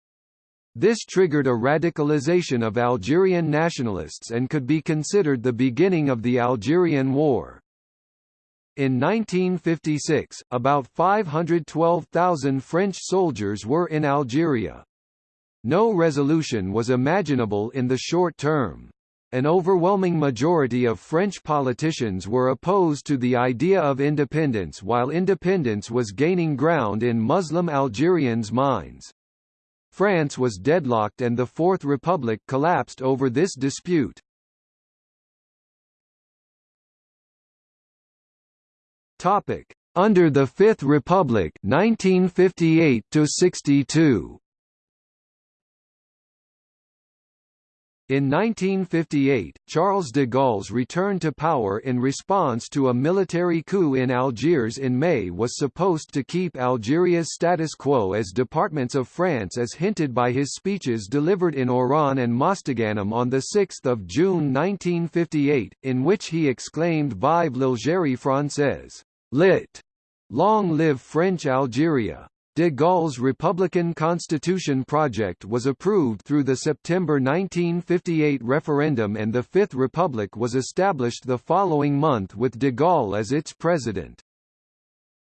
This triggered a radicalization of Algerian nationalists and could be considered the beginning of the Algerian War. In 1956, about 512,000 French soldiers were in Algeria. No resolution was imaginable in the short term. An overwhelming majority of French politicians were opposed to the idea of independence while independence was gaining ground in Muslim Algerians' minds. France was deadlocked and the Fourth Republic collapsed over this dispute. Topic: Under the Fifth Republic 1958 to 62. In 1958, Charles de Gaulle's return to power in response to a military coup in Algiers in May was supposed to keep Algeria's status quo as departments of France as hinted by his speeches delivered in Oran and Mostaganem on 6 June 1958, in which he exclaimed Vive l'Algérie française! Lit. Long live French Algeria! De Gaulle's Republican Constitution project was approved through the September 1958 referendum and the Fifth Republic was established the following month with de Gaulle as its president.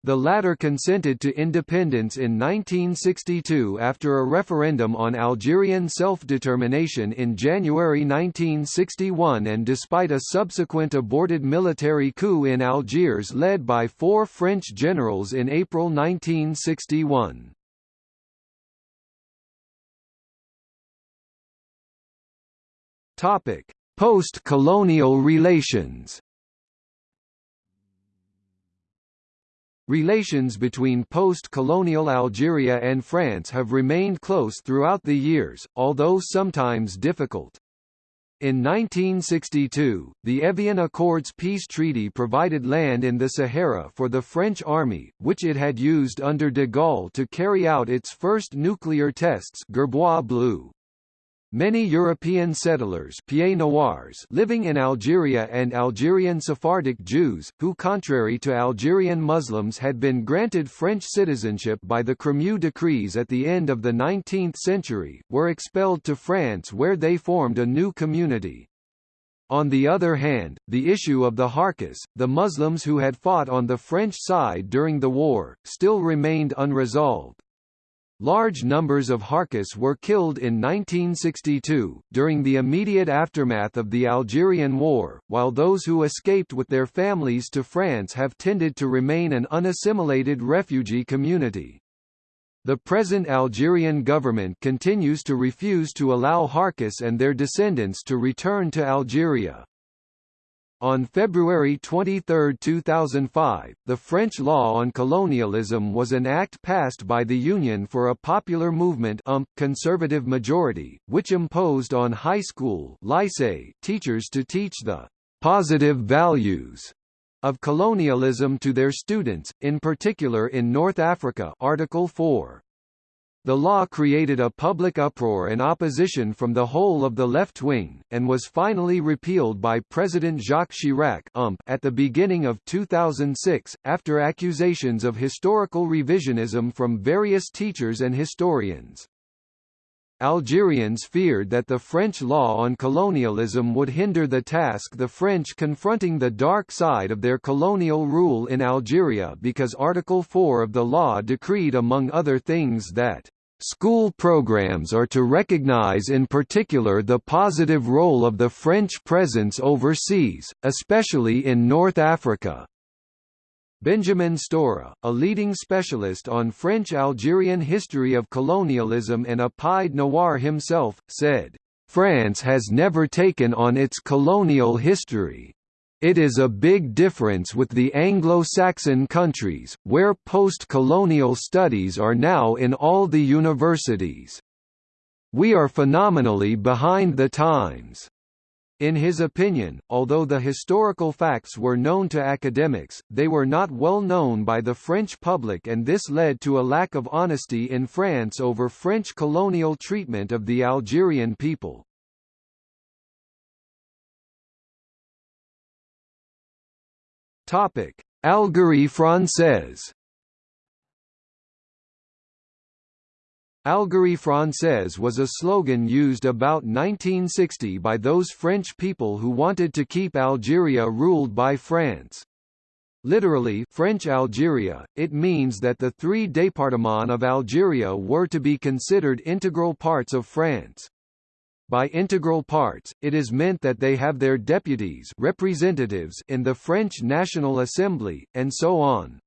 The latter consented to independence in 1962 after a referendum on Algerian self-determination in January 1961 and despite a subsequent aborted military coup in Algiers led by four French generals in April 1961. Post-colonial relations Relations between post-colonial Algeria and France have remained close throughout the years, although sometimes difficult. In 1962, the Evian Accords peace treaty provided land in the Sahara for the French army, which it had used under de Gaulle to carry out its first nuclear tests Gerboise Bleue. Many European settlers Pieds-Noirs living in Algeria and Algerian Sephardic Jews, who contrary to Algerian Muslims had been granted French citizenship by the Crémieux decrees at the end of the 19th century, were expelled to France where they formed a new community. On the other hand, the issue of the Harkis, the Muslims who had fought on the French side during the war, still remained unresolved. Large numbers of Harkis were killed in 1962, during the immediate aftermath of the Algerian War, while those who escaped with their families to France have tended to remain an unassimilated refugee community. The present Algerian government continues to refuse to allow Harkis and their descendants to return to Algeria. On February 23, 2005, the French law on colonialism was an act passed by the Union for a Popular Movement UMP conservative majority, which imposed on high school lycée teachers to teach the «positive values» of colonialism to their students, in particular in North Africa Article 4. The law created a public uproar and opposition from the whole of the left wing, and was finally repealed by President Jacques Chirac at the beginning of 2006, after accusations of historical revisionism from various teachers and historians. Algerians feared that the French law on colonialism would hinder the task the French confronting the dark side of their colonial rule in Algeria because Article 4 of the law decreed among other things that School programs are to recognize in particular the positive role of the French presence overseas, especially in North Africa. Benjamin Stora, a leading specialist on French-Algerian history of colonialism and a Pied Noir himself, said, "...France has never taken on its colonial history. It is a big difference with the Anglo-Saxon countries, where post-colonial studies are now in all the universities. We are phenomenally behind the times." In his opinion, although the historical facts were known to academics, they were not well known by the French public and this led to a lack of honesty in France over French colonial treatment of the Algerian people. Algérie française Algérie française was a slogan used about 1960 by those French people who wanted to keep Algeria ruled by France. Literally French Algeria, it means that the three départements of Algeria were to be considered integral parts of France. By integral parts, it is meant that they have their deputies representatives in the French National Assembly, and so on.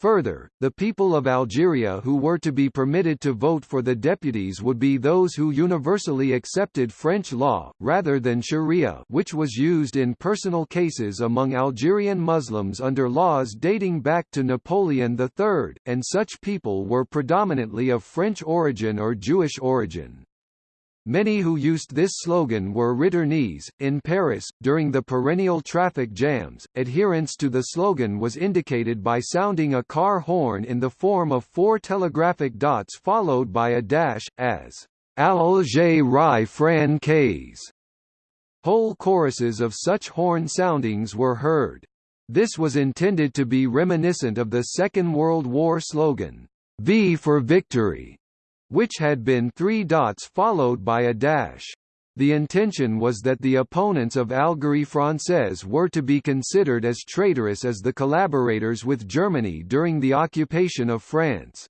Further, the people of Algeria who were to be permitted to vote for the deputies would be those who universally accepted French law, rather than sharia which was used in personal cases among Algerian Muslims under laws dating back to Napoleon III, and such people were predominantly of French origin or Jewish origin. Many who used this slogan were returnees. In Paris, during the perennial traffic jams, adherence to the slogan was indicated by sounding a car horn in the form of four telegraphic dots followed by a dash, as Alger Rai Fran Whole choruses of such horn soundings were heard. This was intended to be reminiscent of the Second World War slogan, V for Victory, which had been three dots followed by a dash. The intention was that the opponents of Algérie Française were to be considered as traitorous as the collaborators with Germany during the occupation of France.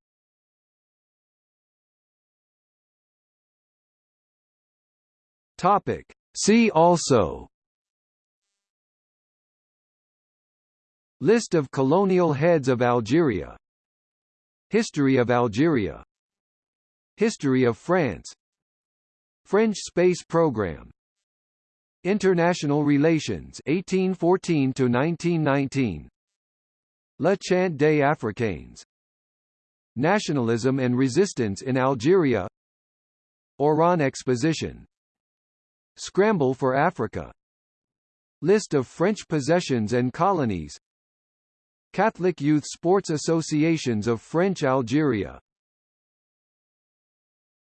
Topic. See also List of colonial heads of Algeria History of Algeria History of France. French space program. International relations 1814 to 1919 Le Chant des Africains. Nationalism and resistance in Algeria. Oran Exposition. Scramble for Africa. List of French possessions and colonies. Catholic Youth Sports Associations of French Algeria